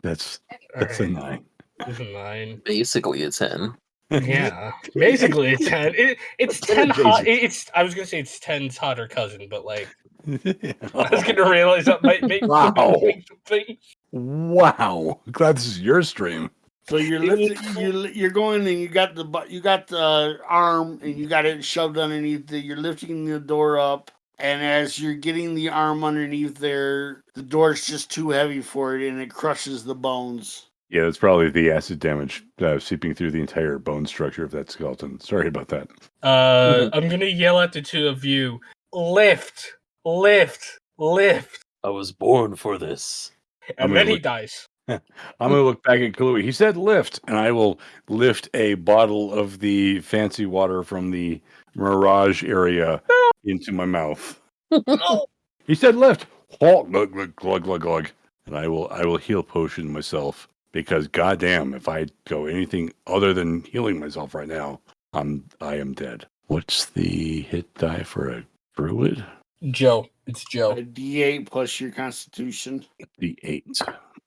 That's that's a nine. It's a 9. Basically, a 10. Yeah, basically it's 10. It, it's (laughs) Ten 10 hot. it- It's. I was gonna say it's 10's hotter cousin, but like (laughs) I was wow. gonna realize that might make Wow. (laughs) some things. wow. Glad this is your stream. so you're lifting you're, you're going and you got the bu- you got the arm and you got it shoved underneath the, you're lifting the door up and as you're getting the arm underneath there the door's just too heavy for it and it crushes the bones Yeah, that's probably the acid damage uh, seeping through the entire bone structure of that skeleton. Sorry about that. Uh, I'm gonna yell at the two of you. Lift, lift, lift, I was born for this. I'm and gonna then he look- dies. (laughs) I'm gonna look back at Kalui. He said lift, and I will lift a bottle of the fancy water from the Mirage area (laughs) into my mouth. No, He said lift. Halt, glug, glug, glug, glug, glug. And I will, I will heal potion myself because, goddamn, if I go anything other than healing myself right now, I'm, I am dead. What's the hit die for a druid? Joe, it's a Joe. d8 plus your constitution The eight.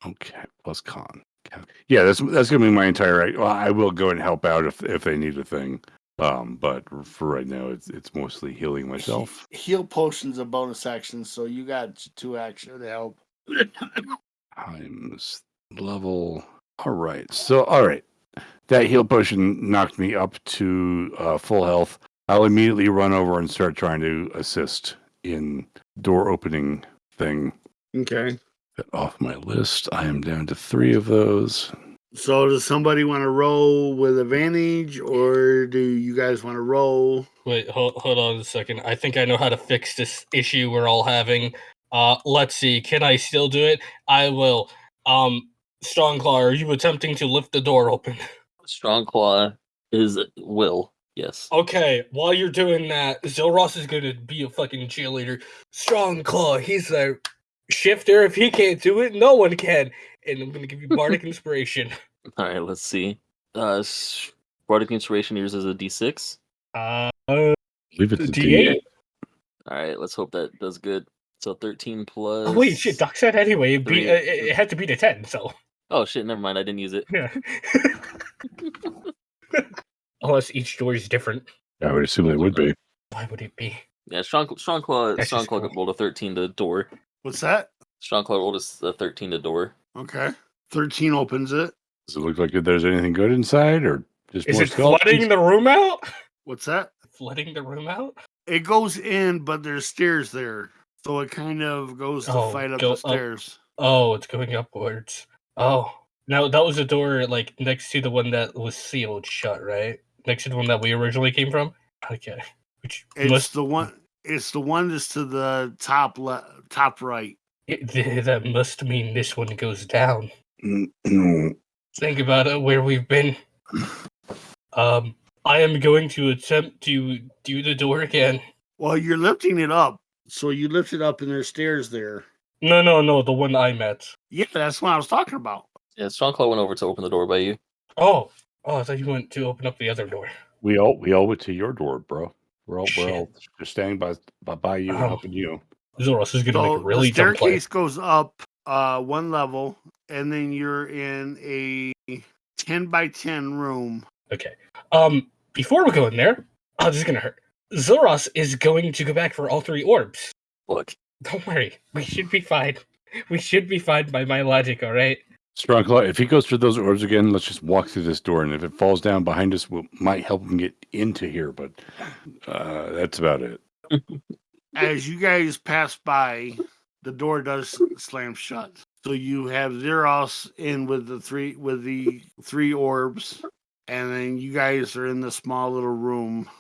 Okay, plus con. Okay. Yeah, that's that's gonna be my entire. Well, I will go and help out if if they need a thing. Um, but for right now, it's it's mostly healing myself. He- heal potions a bonus action so you got two action to help Times level. All right. So all right, that heal potion knocked me up to uh, full health. I'll immediately run over and start trying to assist in door opening thing. okay Get off my list. I am down to three of those. So does somebody want to roll with advantage, or do you guys want to roll? Wait, hold, hold on a second. I think I know how to fix this issue we're all having. Uh, let's see. Can I still do it? I will. Um, Strongclaw, are you attempting to lift the door open? Strong Claw is will. Yes. Okay, while you're doing that, Zilros is gonna be a fucking cheerleader. Strong Claw, he's a shifter. If he can't do it, no one can. And I'm gonna give you bardic (laughs) inspiration. All right, let's see. Uh, s- Bardic Inspiration yours is a d6. Uh, Leave it to D8. D8. All right, let's hope that does good. So 13 plus. oh, wait, shit. Doc said anyway. It, be, Three. uh, it it had to beat a ten. So Oh shit, never mind. I didn't use it. yeah. (laughs) (laughs) Unless each door is different. I would assume it would be. Why would it be? Yeah, strong strong claw. That's strong just claw cool. rolled a 13 to door. What's that? Strong claw rolled a s- a 13 to door. Okay, thirteen opens it. Does it look like there's anything good inside, or just Is more it flooding the room out? What's that? Flooding the room out? It goes in, but there's stairs there, so it kind of goes to Oh, fight up go the up. stairs. Oh, it's going upwards. Oh, now that was the door like next to the one that was sealed shut, right? Next to the one that we originally came from. Okay, which It's must the one. It's the one that's to the top left, top right. it, th- (laughs) that must mean this one goes down. No. (clears throat) Think about it, where we've been. Um, I am going to attempt to do the door again. Well, you're lifting it up, so you lift it up, and there's stairs there. No, no, no, the one I met. Yeah, that's what I was talking about. Yeah, Strongclaw went over to open the door by you. Oh, oh, I thought you went to open up the other door. We all we all went to your door, bro. We're all we're all just standing by by, by you, Oh. helping you. Zoros is gonna So make a really the dumb staircase goes up uh, one level, and then you're in a ten by ten room. Okay. Um, before we go in there, oh, this is gonna hurt. Zoros is going to go back for all three orbs. Look, Don't worry, we should be fine. We should be fine by my logic. All right. Strong claw. If he goes through those orbs again, let's just walk through this door, and if it falls down behind us, we might help him get into here. But uh, that's about it. (laughs) As you guys pass by, the door does slam shut. So you have Zeros in with the three with the three orbs, and then you guys are in the small little room.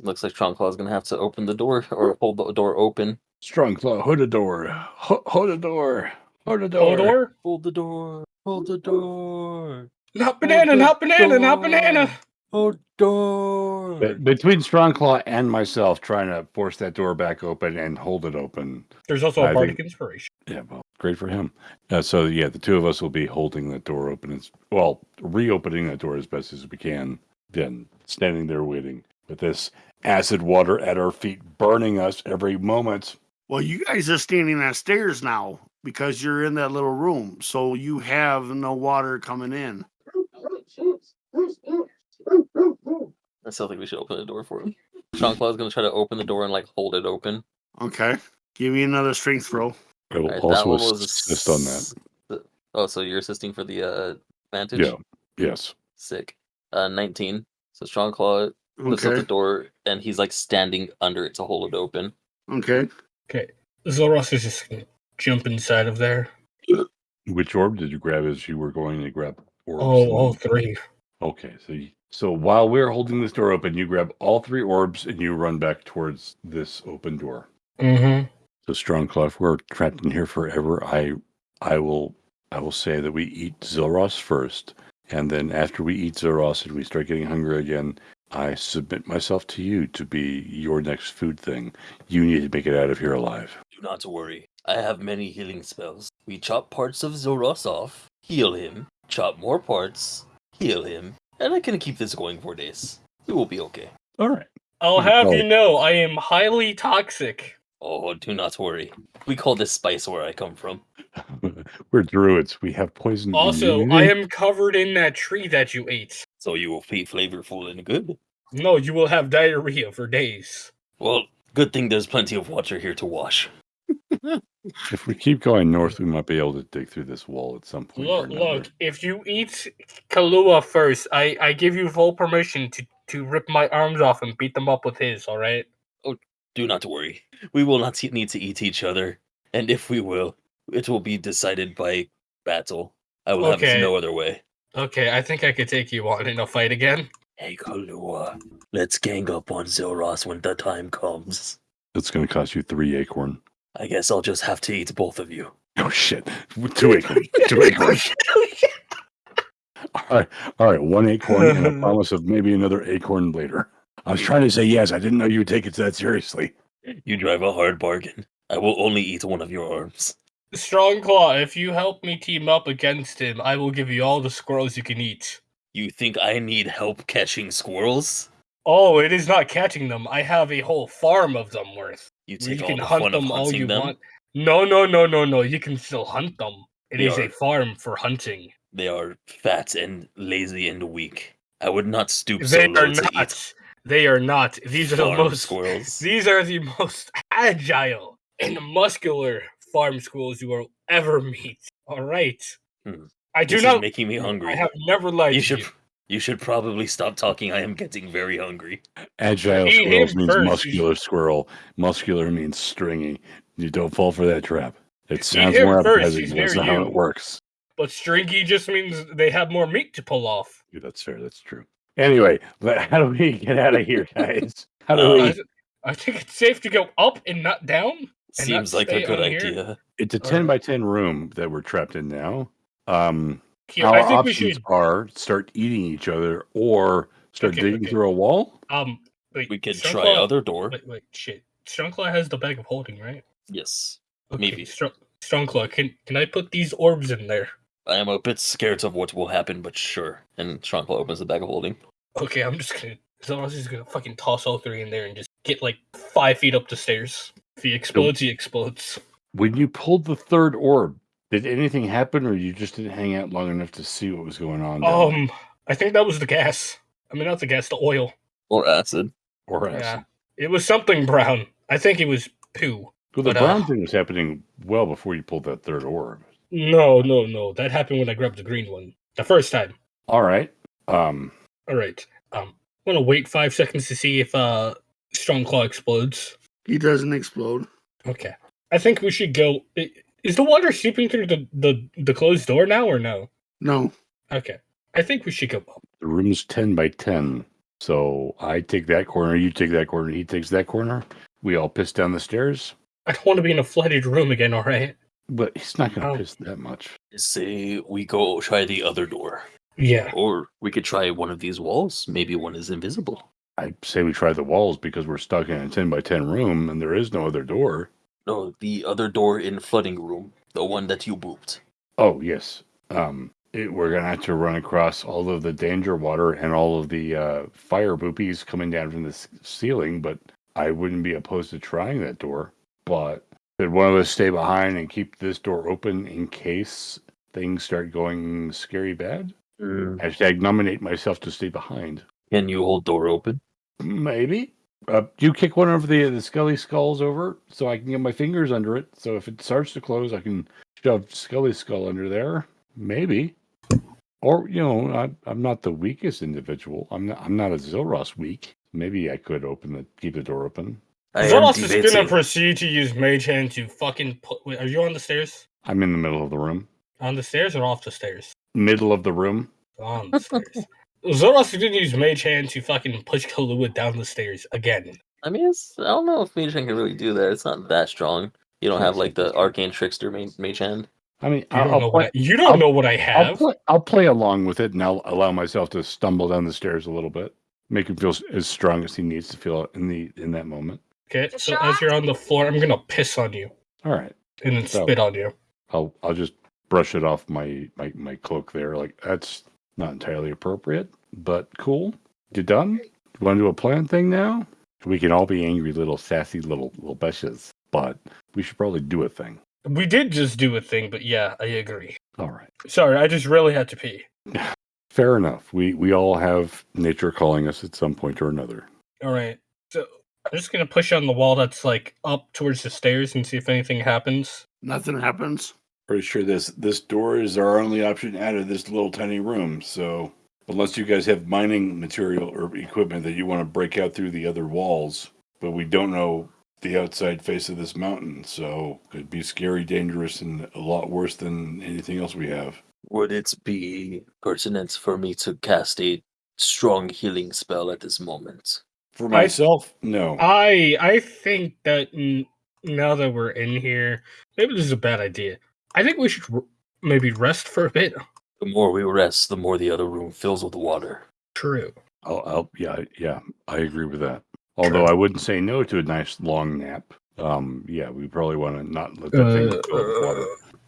looks like Strong Claw is gonna have to open the door or hold the door open. Strong claw. Hold the door. Ho- Hold the door. Hold the door. Hodor, Hold the door. Hold the door. not banana, not banana, not banana. Hold door. Be- Between Strong Claw and myself, trying to force that door back open and hold it open. There's also a I bardic think- inspiration. Yeah, well, great for him. Uh, so yeah, the two of us will be holding that door open. As, well, reopening that door as best as we can. Then standing there waiting with this acid water at our feet, burning us every moment. Well, you guys are standing on stairs now because you're in that little room, so you have no water coming in. I still think we should open the door for him. Strongclaw's gonna try to open the door and like hold it open. Okay, give me another strength throw. I will Alright, that also one was assist on that. Oh, so you're assisting for the uh advantage? Yeah. Yes. Sick. Uh, 19. So Strongclaw lifts up the door and he's like standing under it to hold it open. okay. Okay. Zoros is just gonna jump inside of there. Which orb did you grab as you were going to grab orbs? Oh, all three. Okay, so you, so while we're holding this door open, you grab all three orbs and you run back towards this open door. Mm-hmm. So strong claw, if we're trapped in here forever, I I will I will say that we eat Zilros first, and then after we eat Zilros and we start getting hungry again, I submit myself to you to be your next food thing. You need to make it out of here alive. Do not worry. I have many healing spells. We chop parts of Zoros off, heal him, chop more parts, heal him, and I can keep this going for days. We will be okay. All right. I'll have oh. you know, I am highly toxic. Oh, do not worry. We call this spice where I come from. (laughs) we're druids. We have poison. Also, I am covered in that tree that you ate. So you will be flavorful and good. No, you will have diarrhea for days. Well, good thing there's plenty of water here to wash. If we keep going north, we might be able to dig through this wall at some point. Look, look, if you eat Kalua first, I, I give you full permission to, to rip my arms off and beat them up with his, alright? Oh, Do not worry. We will not need to eat each other. And if we will, it will be decided by battle. I will have Okay. it no other way. Okay, I think I could take you on in a fight again. Hey, Kalua, let's gang up on Zilros when the time comes. It's going to cost you three acorn. I guess I'll just have to eat both of you. Oh shit! Two acorns. Two (laughs) acorn. All right, all right. One acorn and a (sighs) promise of maybe another acorn later. I was trying to say yes. I didn't know you would take it that seriously. You drive a hard bargain. I will only eat one of your arms. Strong Claw, if you help me team up against him, I will give you all the squirrels you can eat. You think I need help catching squirrels? Oh, it is not catching them. I have a whole farm of them worth. You You take all can the hunt them all you them? want. No, no, no, no, no. You can still hunt them. It They is are- a farm for hunting. They are fat and lazy and weak. I would not stoop so They low are to eat not. They are not. These are the most. squirrels. (laughs) These are the most agile and muscular farm squirrels you will ever meet. All right. Hmm. I do This not. making me hungry. I have never liked you should you. You should probably stop talking. I am getting very hungry. Agile Eat squirrels means first. muscular squirrel. Muscular means stringy. You don't fall for that trap. It sounds more first, appetizing. he's That's near not how it works. But stringy just means they have more meat to pull off. Yeah, that's fair. That's true. Anyway, but (laughs) how do we get out of here, guys? How do Uh, we? I, I think it's safe to go up and not down. And not Seems like a good on here? idea. It's a ten by ten room that we're trapped in now. Um, Here, our I think we options should. are start eating each other or start Okay, digging okay. through a wall. Um, wait, We could Strong try other door. Wait, wait, shit. Strongclaw has the bag of holding, right? Yes. Okay, Maybe. Strong, Strongclaw, can can I put these orbs in there? I am a bit scared of what will happen, but sure. And Strongclaw opens the bag of holding. Okay, I'm just gonna. Zoros is gonna fucking toss all three in there and just get like five feet up the stairs. If he explodes, he explodes. When you pulled the third orb, did anything happen, or you just didn't hang out long enough to see what was going on? down there? Um, I think that was the gas. I mean, not the gas, the oil. Or acid. or Yeah, acid? it was something brown. I think it was poo. Well, the but, uh, brown thing was happening well before you pulled that third orb. No, no, no. That happened when I grabbed the green one the first time. All right. Um, All right. Um, I'm gonna wait five seconds to see if uh Strong Claw explodes. He doesn't explode. Okay. I think we should go. i- Is the water seeping through the the the closed door now or no? No. Okay. I think we should go up. the room's ten by ten, so I take that corner, you take that corner, he takes that corner. We all piss down the stairs, I don't want to be in a flooded room again. All right. but he's not going to Oh. piss that much. Say we go try the other door. Yeah. Or we could try one of these walls. Maybe one is invisible. I say we try the walls because we're stuck in a ten by ten room and there is no other door. No, the other door in flooding room. The one that you booped. Oh yes. Um, it, we're gonna have to run across all of the danger water and all of the uh, fire boopies coming down from the s- ceiling. But I wouldn't be opposed to trying that door. But did one of us stay behind and keep this door open in case things start going scary bad? Hashtag nominate myself to stay behind. Can you hold door open? Maybe. Uh, you kick one of the the Scully skulls over so I can get my fingers under it. So if it starts to close, I can shove Scully's skull under there. Maybe. Or you know, I, I'm not the weakest individual. I'm not. I'm not a Zilros weak. Maybe I could open the keep the door open. I am Zolos is gonna proceed to use Mage Hand to fucking put. Wait, are you on the stairs? I'm in the middle of the room. On the stairs or off the stairs? Middle of the room. On the stairs. (laughs) Zoros is gonna use Mage Hand to fucking push Kahlua down the stairs again. I mean, it's, I don't know if Mage Hand can really do that. It's not that strong. You don't have like the Arcane Trickster ma- Mage Hand. I mean, You I'll, don't I'll know play, what I, you don't I'll- know what I I'll have. play. I'll play along with it, and I'll allow myself to stumble down the stairs a little bit. Make him feel as strong as he needs to feel in the in that moment. Okay, so as you're on the floor, I'm gonna piss on you All right. and then So- spit on you. I'll I'll just brush it off my my, my cloak there. Like that's not entirely appropriate, but cool. You done? You want to do a plan thing now? We can all be angry little sassy little little beshes, but we should probably do a thing. We did just do a thing, but yeah, I agree. All right. Sorry, I just really had to pee. (laughs) Fair enough. We we all have nature calling us at some point or another. All right, so I'm just gonna push on the wall that's like up towards the stairs and see if anything happens. Nothing happens. Pretty sure this this door is our only option out of this little tiny room. So unless you guys have mining material or equipment that you want to break out through the other walls, but we don't know the outside face of this mountain, so could be scary, dangerous, and a lot worse than anything else we have. Would it be pertinent for me to cast a strong healing spell at this moment? For I- myself, no. I I think that n- now that we're in here, maybe this is a bad idea. I think we should maybe rest for a bit. The more we rest, the more the other room fills with water. True. I'll, I'll yeah, yeah, I agree with that. Although I wouldn't say no to a nice long nap. Um, yeah, we probably want to not let that thing Uh, fill with water.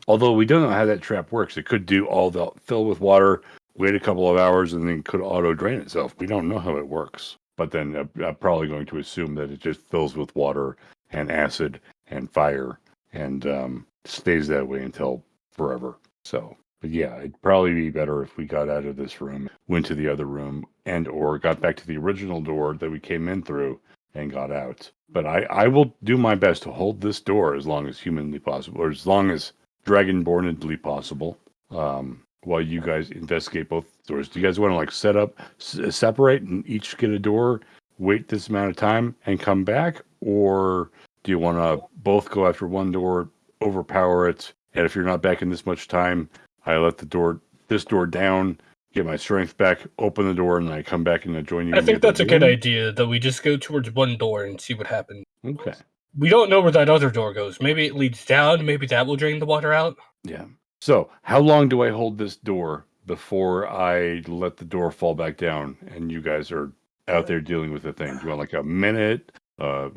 Although we don't know how that trap works. It could do all the fill with water, wait a couple of hours, and then could auto drain itself. We don't know how it works. But then uh, I'm probably going to assume that it just fills with water and acid and fire and um, stays that way until forever. So, but yeah, it'd probably be better if we got out of this room, went to the other room, and or got back to the original door that we came in through and got out. But I, I will do my best to hold this door as long as humanly possible, or as long as dragonbornedly possible. Um, while you guys investigate both doors, do you guys want to like set up, s- separate, and each get a door, wait this amount of time, and come back, or do you want to both go after one door, overpower it, and if you're not back in this much time, I let the door, this door down, get my strength back, open the door, and then I come back and I join you. I think that's a good idea that we just go towards one door and see what happens. Okay. We don't know where that other door goes. Maybe it leads down. Maybe that will drain the water out. Yeah. So, how long do I hold this door before I let the door fall back down and you guys are out there dealing with the thing? Do you want like a minute, uh,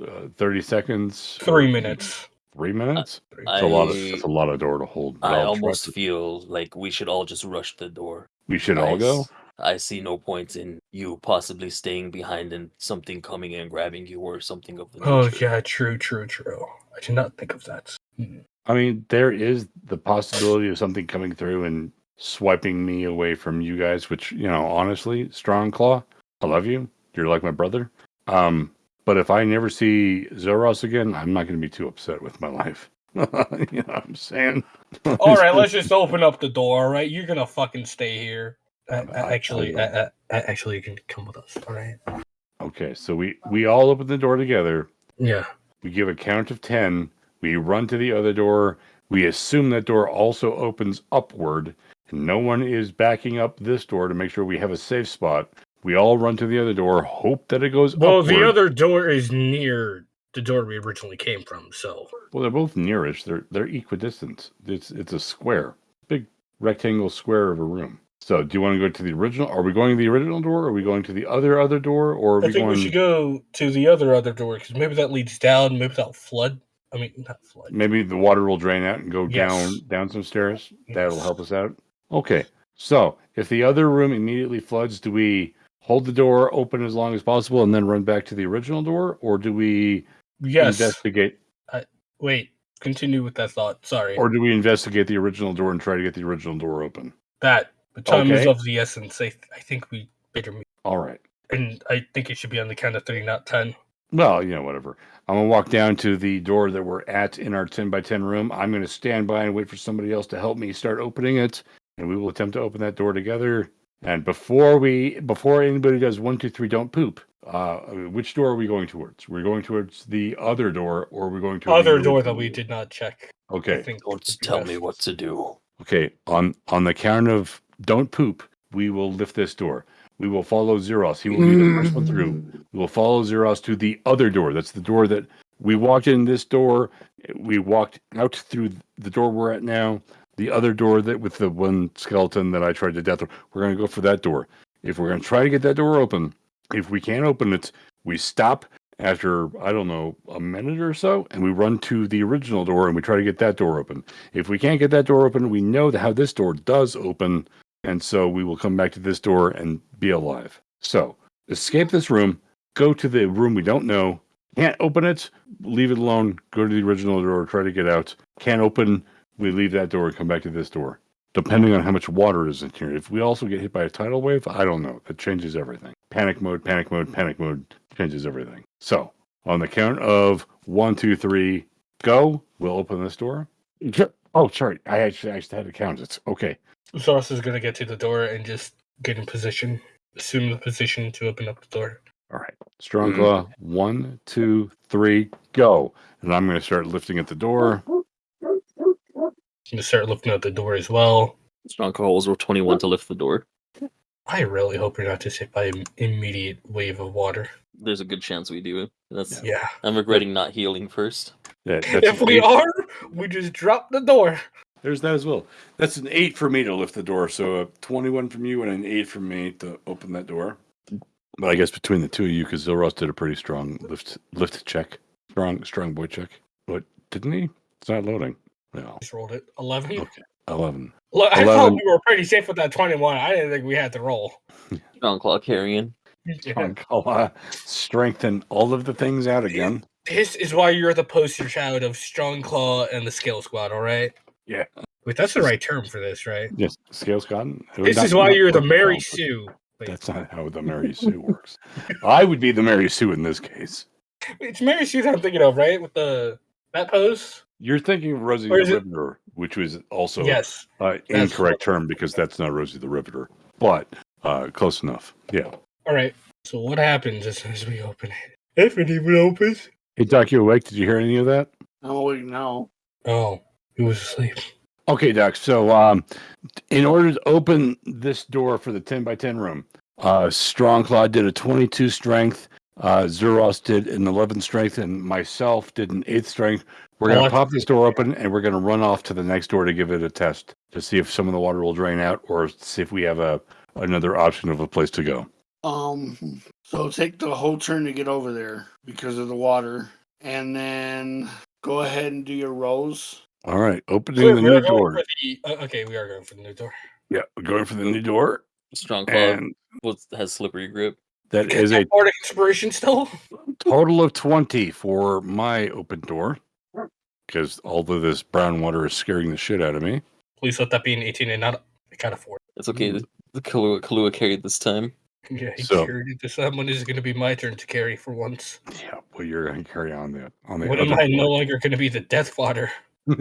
uh 30 seconds? Three minutes. Three minutes. I, It's a lot of it's a lot of door to hold. but I I'll almost trust it. feel like we should all just rush the door. we should all I go. s- I see no point in you possibly staying behind and something coming and grabbing you or something of the Oh nature. yeah, true, true, true. I did not think of that. Hmm. I mean, there is the possibility of something coming through and swiping me away from you guys, which, you know, honestly, Strong Claw, I love you. You're like my brother. Um, but if I never see Zoros again, I'm not going to be too upset with my life. (laughs) you know what I'm saying? (laughs) All right, let's just open up the door. All right, you're gonna fucking stay here. I- I actually, uh, actually, you can come with us. All right. Okay, so we we all open the door together. Yeah. We give a count of 10. We run to the other door. We assume that door also opens upward. And no one is backing up this door to make sure we have a safe spot. We all run to the other door, hope that it goes Well, upward. the other door is near the door we originally came from. So Well, they're both nearish. They're they're equidistant. It's it's a square, big rectangle square of a room. So, do you want to go to the original? Are we going to the original door? Are we going to the other other door? Or are I we think going? we should go to the other other door because maybe that leads down. Maybe that'll flood. I mean, not flood. Maybe the water will drain out and go Yes. down down some stairs. That'll help us out. Okay. So if the other room immediately floods, do we hold the door open as long as possible and then run back to the original door, or do we Yes. investigate, Wait. Continue with that thought. Sorry. or do we investigate the original door and try to get the original door open? that. The time is of the essence. I, I think we better meet. All right. And I think it should be on the count of three, not ten. Well, you know, whatever. I'm gonna walk down to the door that we're at in our 10 by 10 room. I'm gonna stand by and wait for somebody else to help me start opening it, and we will attempt to open that door together. And before we, before anybody does one, two, three, don't poop. Uh, which door are we going towards? We're going towards the other door, or we're we going to Other door that we did not check. I Okay, think Don't tell me what to do. okay. On on the count of don't poop, we will lift this door. We will follow Zeros. He will be the first one through. We will follow Zeros to the other door. That's the door that we walked in this door. We walked out through the door we're at now. The other door that with the one skeleton that I tried to death. We're going to go for that door. If we're going to try to get that door open, if we can't open it, we stop after, I don't know, a minute or so, and we run to the original door and we try to get that door open. If we can't get that door open, we know how this door does open. And so we will come back to this door and be alive. So escape this room, go to the room we don't know, can't open it, leave it alone, go to the original door, try to get out. Can't open, we leave that door and come back to this door. Depending on how much water is in here. If we also get hit by a tidal wave, I don't know. That changes everything. Panic mode, panic mode, panic mode changes everything. So on the count of one, two, three, go, we'll open this door. Oh, sorry. I actually, I actually had to count It's Okay. Zoros is gonna get to the door and just get in position, assume the position to open up the door. All right. Strong Mhm. claw. One, two, three, go. And I'm going to start lifting at the door. And start looking at the door as well. Strong Claw's roll 21 to lift the door. I really hope you're not just hit by an immediate wave of water. There's a good chance we do. That's Yeah. I'm regretting not healing first. That, (laughs) that's If we eight. are, we just drop the door. There's that as well. That's an eight for me to lift the door. So a 21 from you and an eight from me to open that door. But I guess between the two of you, because Zilros did a pretty strong lift lift check. Strong, strong boy check. But didn't he? It's not loading. No. Just rolled it. 11. Okay. 11. Look, I 11. thought we were pretty safe with that 21. I didn't think we had to roll. Strong claw carrying. Strong claw. Strengthen all of the things out again. This is why you're the poster child of Strong Claw and the Scale Squad, all right? Yeah. Wait, that's the right term for this, right? Yes. Scales gotten. This is why you're the Mary Sue. Wait, That's not how the Mary Sue works. I would be the Mary Sue in this case. it's Mary Sue that I'm thinking of, right? With the that pose? You're thinking of Rosie the is it- Riveter, which was also yes. uh, incorrect term because that's not Rosie the Riveter, but uh, close enough. Yeah. All right. So what happens as soon as we open it? If it even opens. Hey, Doc, you awake? Did you hear any of that? I'm awake now. Oh, he was asleep. Okay, Doc. So, um, in order to open this door for the 10 by 10 room, uh, Strong Claw did a 22 strength. Uh, Zuros did an 11 strength, and myself did an 8 strength. We're going to pop this door open and we're going to run off to the next door to give it a test to see if some of the water will drain out or see if we have a another option of a place to go. Um, so take the whole turn to get over there because of the water, and then go ahead and do your rolls. All right, opening We're- the new door. the- uh, okay, we are going for the new door. Yeah, we're going for the new door, Strong claw and was, has slippery grip. that is a Bardic inspiration still. total of twenty for my open door. Because although this brown water is scaring the shit out of me, Please let that be an 18 and not a kind of four. It's okay. The, the Kahlua, Kahlua carried this time. (laughs) Yeah, he So- carried it this time. When is it going to be my turn to carry for once? yeah, well, you're gonna carry on that on the When other am I no longer going to be the death fodder? (laughs)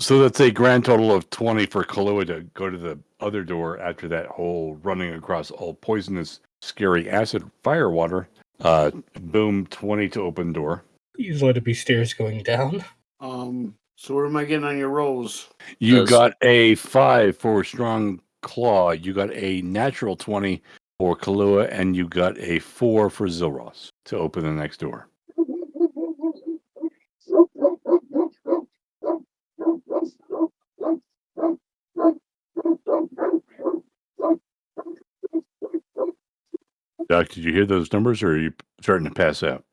so that's a grand total of 20 for Kahlua to go to the other door after that whole running across all poisonous, scary acid fire water. Uh, boom, 20 to open door. Please let it be stairs going down. Um, so what am I getting on your rolls? You Does- got a 5 for strong claw. You got a natural 20 for Kahlua, and you got a 4 for Zilros to open the next door. Doc, did you hear those numbers or are you starting to pass out?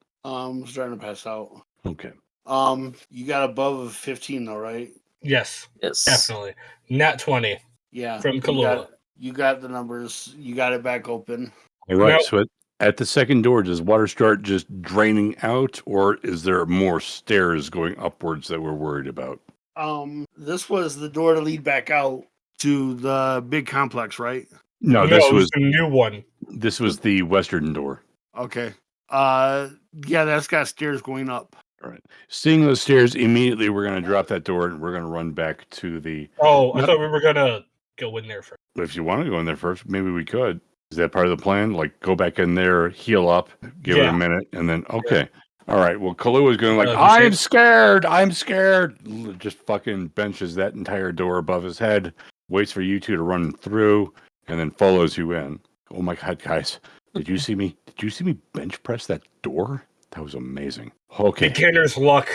Um, I'm starting to pass out. Okay. Um, you got above a 15 though, right? Yes, Yes. definitely. Nat 20 Yeah. from you got, you got the numbers. You got it back open. All right. Now- So at, at the second door, does water start just draining out, or is there more stairs going upwards that we're worried about? Um, this was the door to lead back out to the big complex, right? No, no, this it was a new one. this was the western door. Okay. Uh, yeah, that's got stairs going up. All right. Seeing those stairs, immediately we're going to drop that door and we're going to run back to the. Oh, I No. thought we were going to go in there first. If you want to go in there first, maybe we could. Is that part of the plan? Like go back in there, heal up, give it a minute, and then okay. All right. Well, Kalu is going like, Uh, I'm see- scared. I'm scared. Just fucking benches that entire door above his head, waits for you two to run through, and then follows you in. Oh my god, guys! Did you see me? Did you see me bench press that door? That was amazing. Okay, Beginner's luck.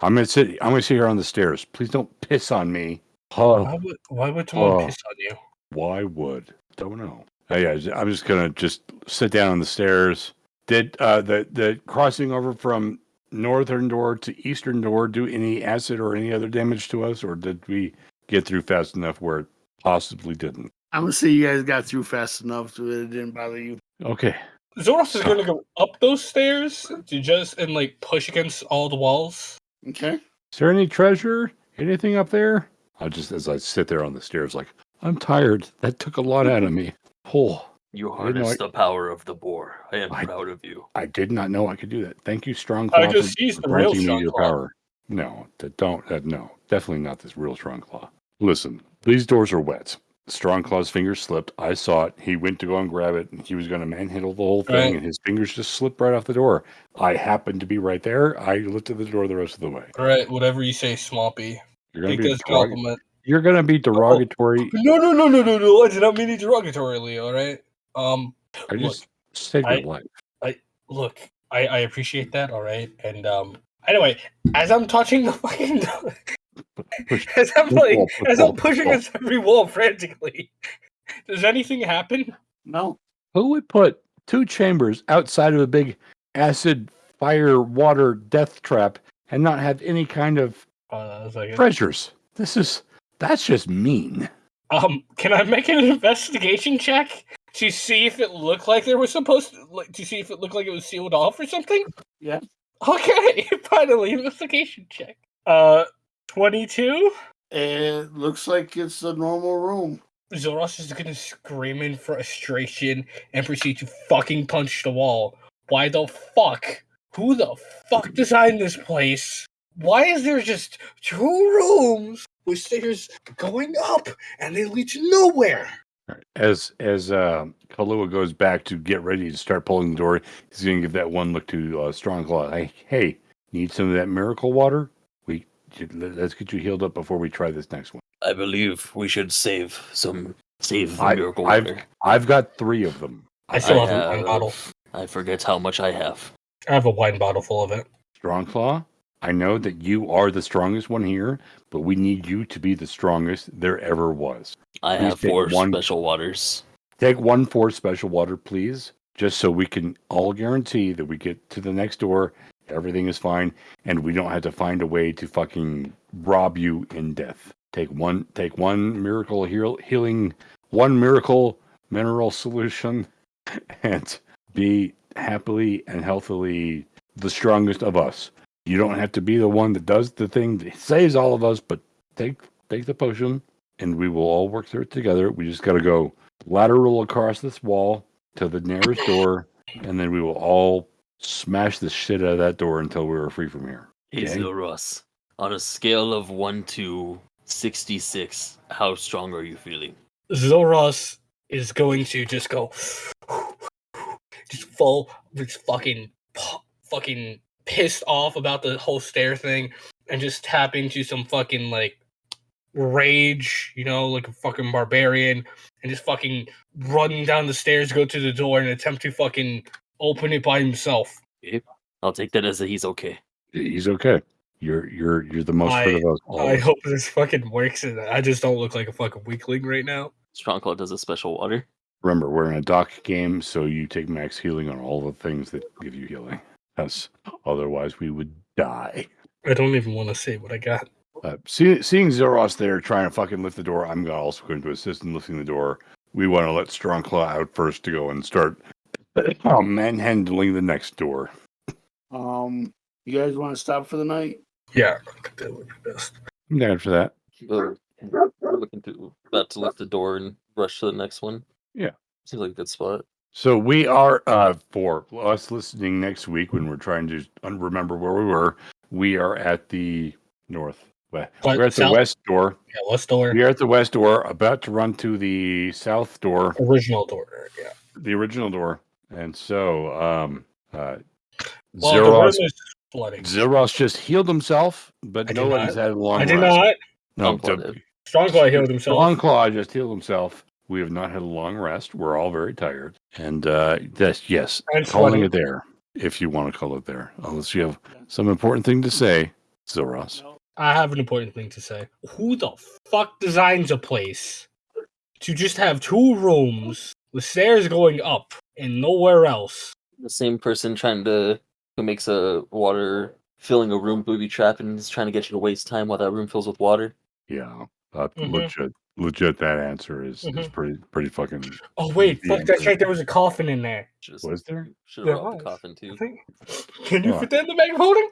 I'm gonna sit. I'm gonna sit here on the stairs. Please don't piss on me. Oh, Why would, why would someone Oh. piss on you? why would? Don't know. Uh, yeah, j- I'm just gonna just sit down on the stairs. Did uh, the the crossing over from northern door to eastern door do any acid or any other damage to us, or did we get through fast enough where it possibly didn't? I'm gonna say you guys got through fast enough so it didn't bother you. Okay. Zoros is going to go up those stairs to just and like push against all the walls. Okay. Is there any treasure? Anything up there? I just as I sit there on the stairs, like I'm tired. That took a lot out of me. Oh, You I didn't know harnessed I- the power of the boar. I am I- proud of you. I did not know I could do that. Thank you, Strong Claw, I just for used the real granting me Strong your Claw. power. No, that don't. That, no, definitely not this real Strong Claw. Listen, these doors are wet. Strong Claw's fingers slipped. I saw it. He went to go and grab it, and he was going to manhandle the whole thing, Right. and his fingers just slipped right off the door. I happened to be right there. I lifted the door the rest of the way. All right, whatever you say, Swampy. You're going to be derog- compliment. you're going to be derogatory. No, no, no, no, no, no. I did not mean it derogatorily. All right. Um, I look, just saved I- your life. look, I, I appreciate that. All right, and um, anyway, as I'm touching the (laughs) fucking, Push- (laughs) as I'm push like, wall, as wall, I'm pushing wall. against every wall frantically, (laughs) does anything happen? No. Who would put two chambers outside of a big acid, fire, water death trap and not have any kind of Uh, like, treasures? This is that's just mean. um, can I make an investigation check to see if it looked like there was supposed to, like, to see if it looked like it was sealed off or something? Yeah. Okay, (laughs) finally, investigation check. Uh, twenty-two. It looks like it's a normal room. Zoros is gonna scream in frustration and proceed to fucking punch the wall. Why the fuck? Who the fuck designed this place? Why is there just two rooms with stairs going up and they lead to nowhere? As as uh, Kahlua goes back to get ready to start pulling the door, he's gonna give that one look to uh, Strong Claw. Hey, hey, need some of that miracle water? We let's get you healed up before we try this next one. I believe we should save some save the I- miracle I've- water. I've got three of them. I still I have a wine bottle. I forget how much I have. I have a wine bottle full of it. Strong Claw, I know that you are the strongest one here, but we need you to be the strongest there ever was. I Please have four one- special waters. Take one for special water, please, just so we can all guarantee that we get to the next door Everything is fine, and we don't have to find a way to fucking rob you in death. Take one, take one miracle heal, healing, one miracle mineral solution, (laughs) and be happily and healthily the strongest of us. You don't have to be the one that does the thing that saves all of us, but take take the potion, and we will all work through it together. We just got to go lateral across this wall to the nearest door, and then we will all smash the shit out of that door until we are free from here. Hey, Okay. Zoros. On a scale of 1 to 66, how strong are you feeling? Zoros is going to just go, just full, just fucking, fucking pissed off about the whole stair thing, and just tap into some fucking like rage, you know, like a fucking barbarian, and just fucking run down the stairs, go to the door, and attempt to fucking open it by himself. I'll take that as a he's okay. He's okay. You're you're you're the most fit of us. I hope this fucking works, and I just don't look like a fucking weakling right now. Strong Claw does a special water. Remember, we're in a dock game, so you take max healing on all the things that give you healing. Because otherwise, we would die. I don't even want to say what I got. Uh, see, seeing Zeros there trying to fucking lift the door, I'm also going to assist in lifting the door. We want to let Strong Claw out first to go and start uh, (clears throat) manhandling the next door. Um, you guys want to stop for the night? Yeah, I think that would be best. I'm down for that. Uh, we're looking to about to lift the door and rush to the next one. Yeah. Seems like a good spot. So we are uh, for us listening next week when we're trying to remember where we were. We are at the north. West. What, We're at the south? west door. Yeah, west door, We are at the west door, about to run to the south door, original door. Yeah. the original door. And so, um, uh, Well, Zeros, flooding. Zeros just healed himself, but I did nobody's had a long rest. I did rest. not. No, Strong Claw the- did. Healed himself. Longclaw just healed himself. We have not had a long rest. We're all very tired. And uh, that's, yes, And calling sweaty. it there, if you want to call it there. Unless you have some important thing to say, Zeros. I have an important thing to say. Who the fuck designs a place to just have two rooms with stairs going up and nowhere else? The same person trying to who makes a water filling a room booby trap and is trying to get you to waste time while that room fills with water. Yeah, uh, Mhm. legit, legit. That answer is is Mhm. pretty pretty fucking. Oh wait, Yeah, fuck! That's but- right. There was a coffin in there. Just Was there? should There have robbed the coffin too. Think. Can you What? fit that in the bag of holding?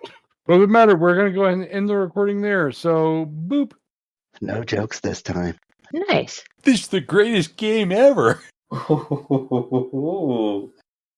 Well, it matter. We're gonna go ahead and end the recording there. So, boop. No jokes this time. Nice. This is the greatest game ever. (laughs) おおおおおお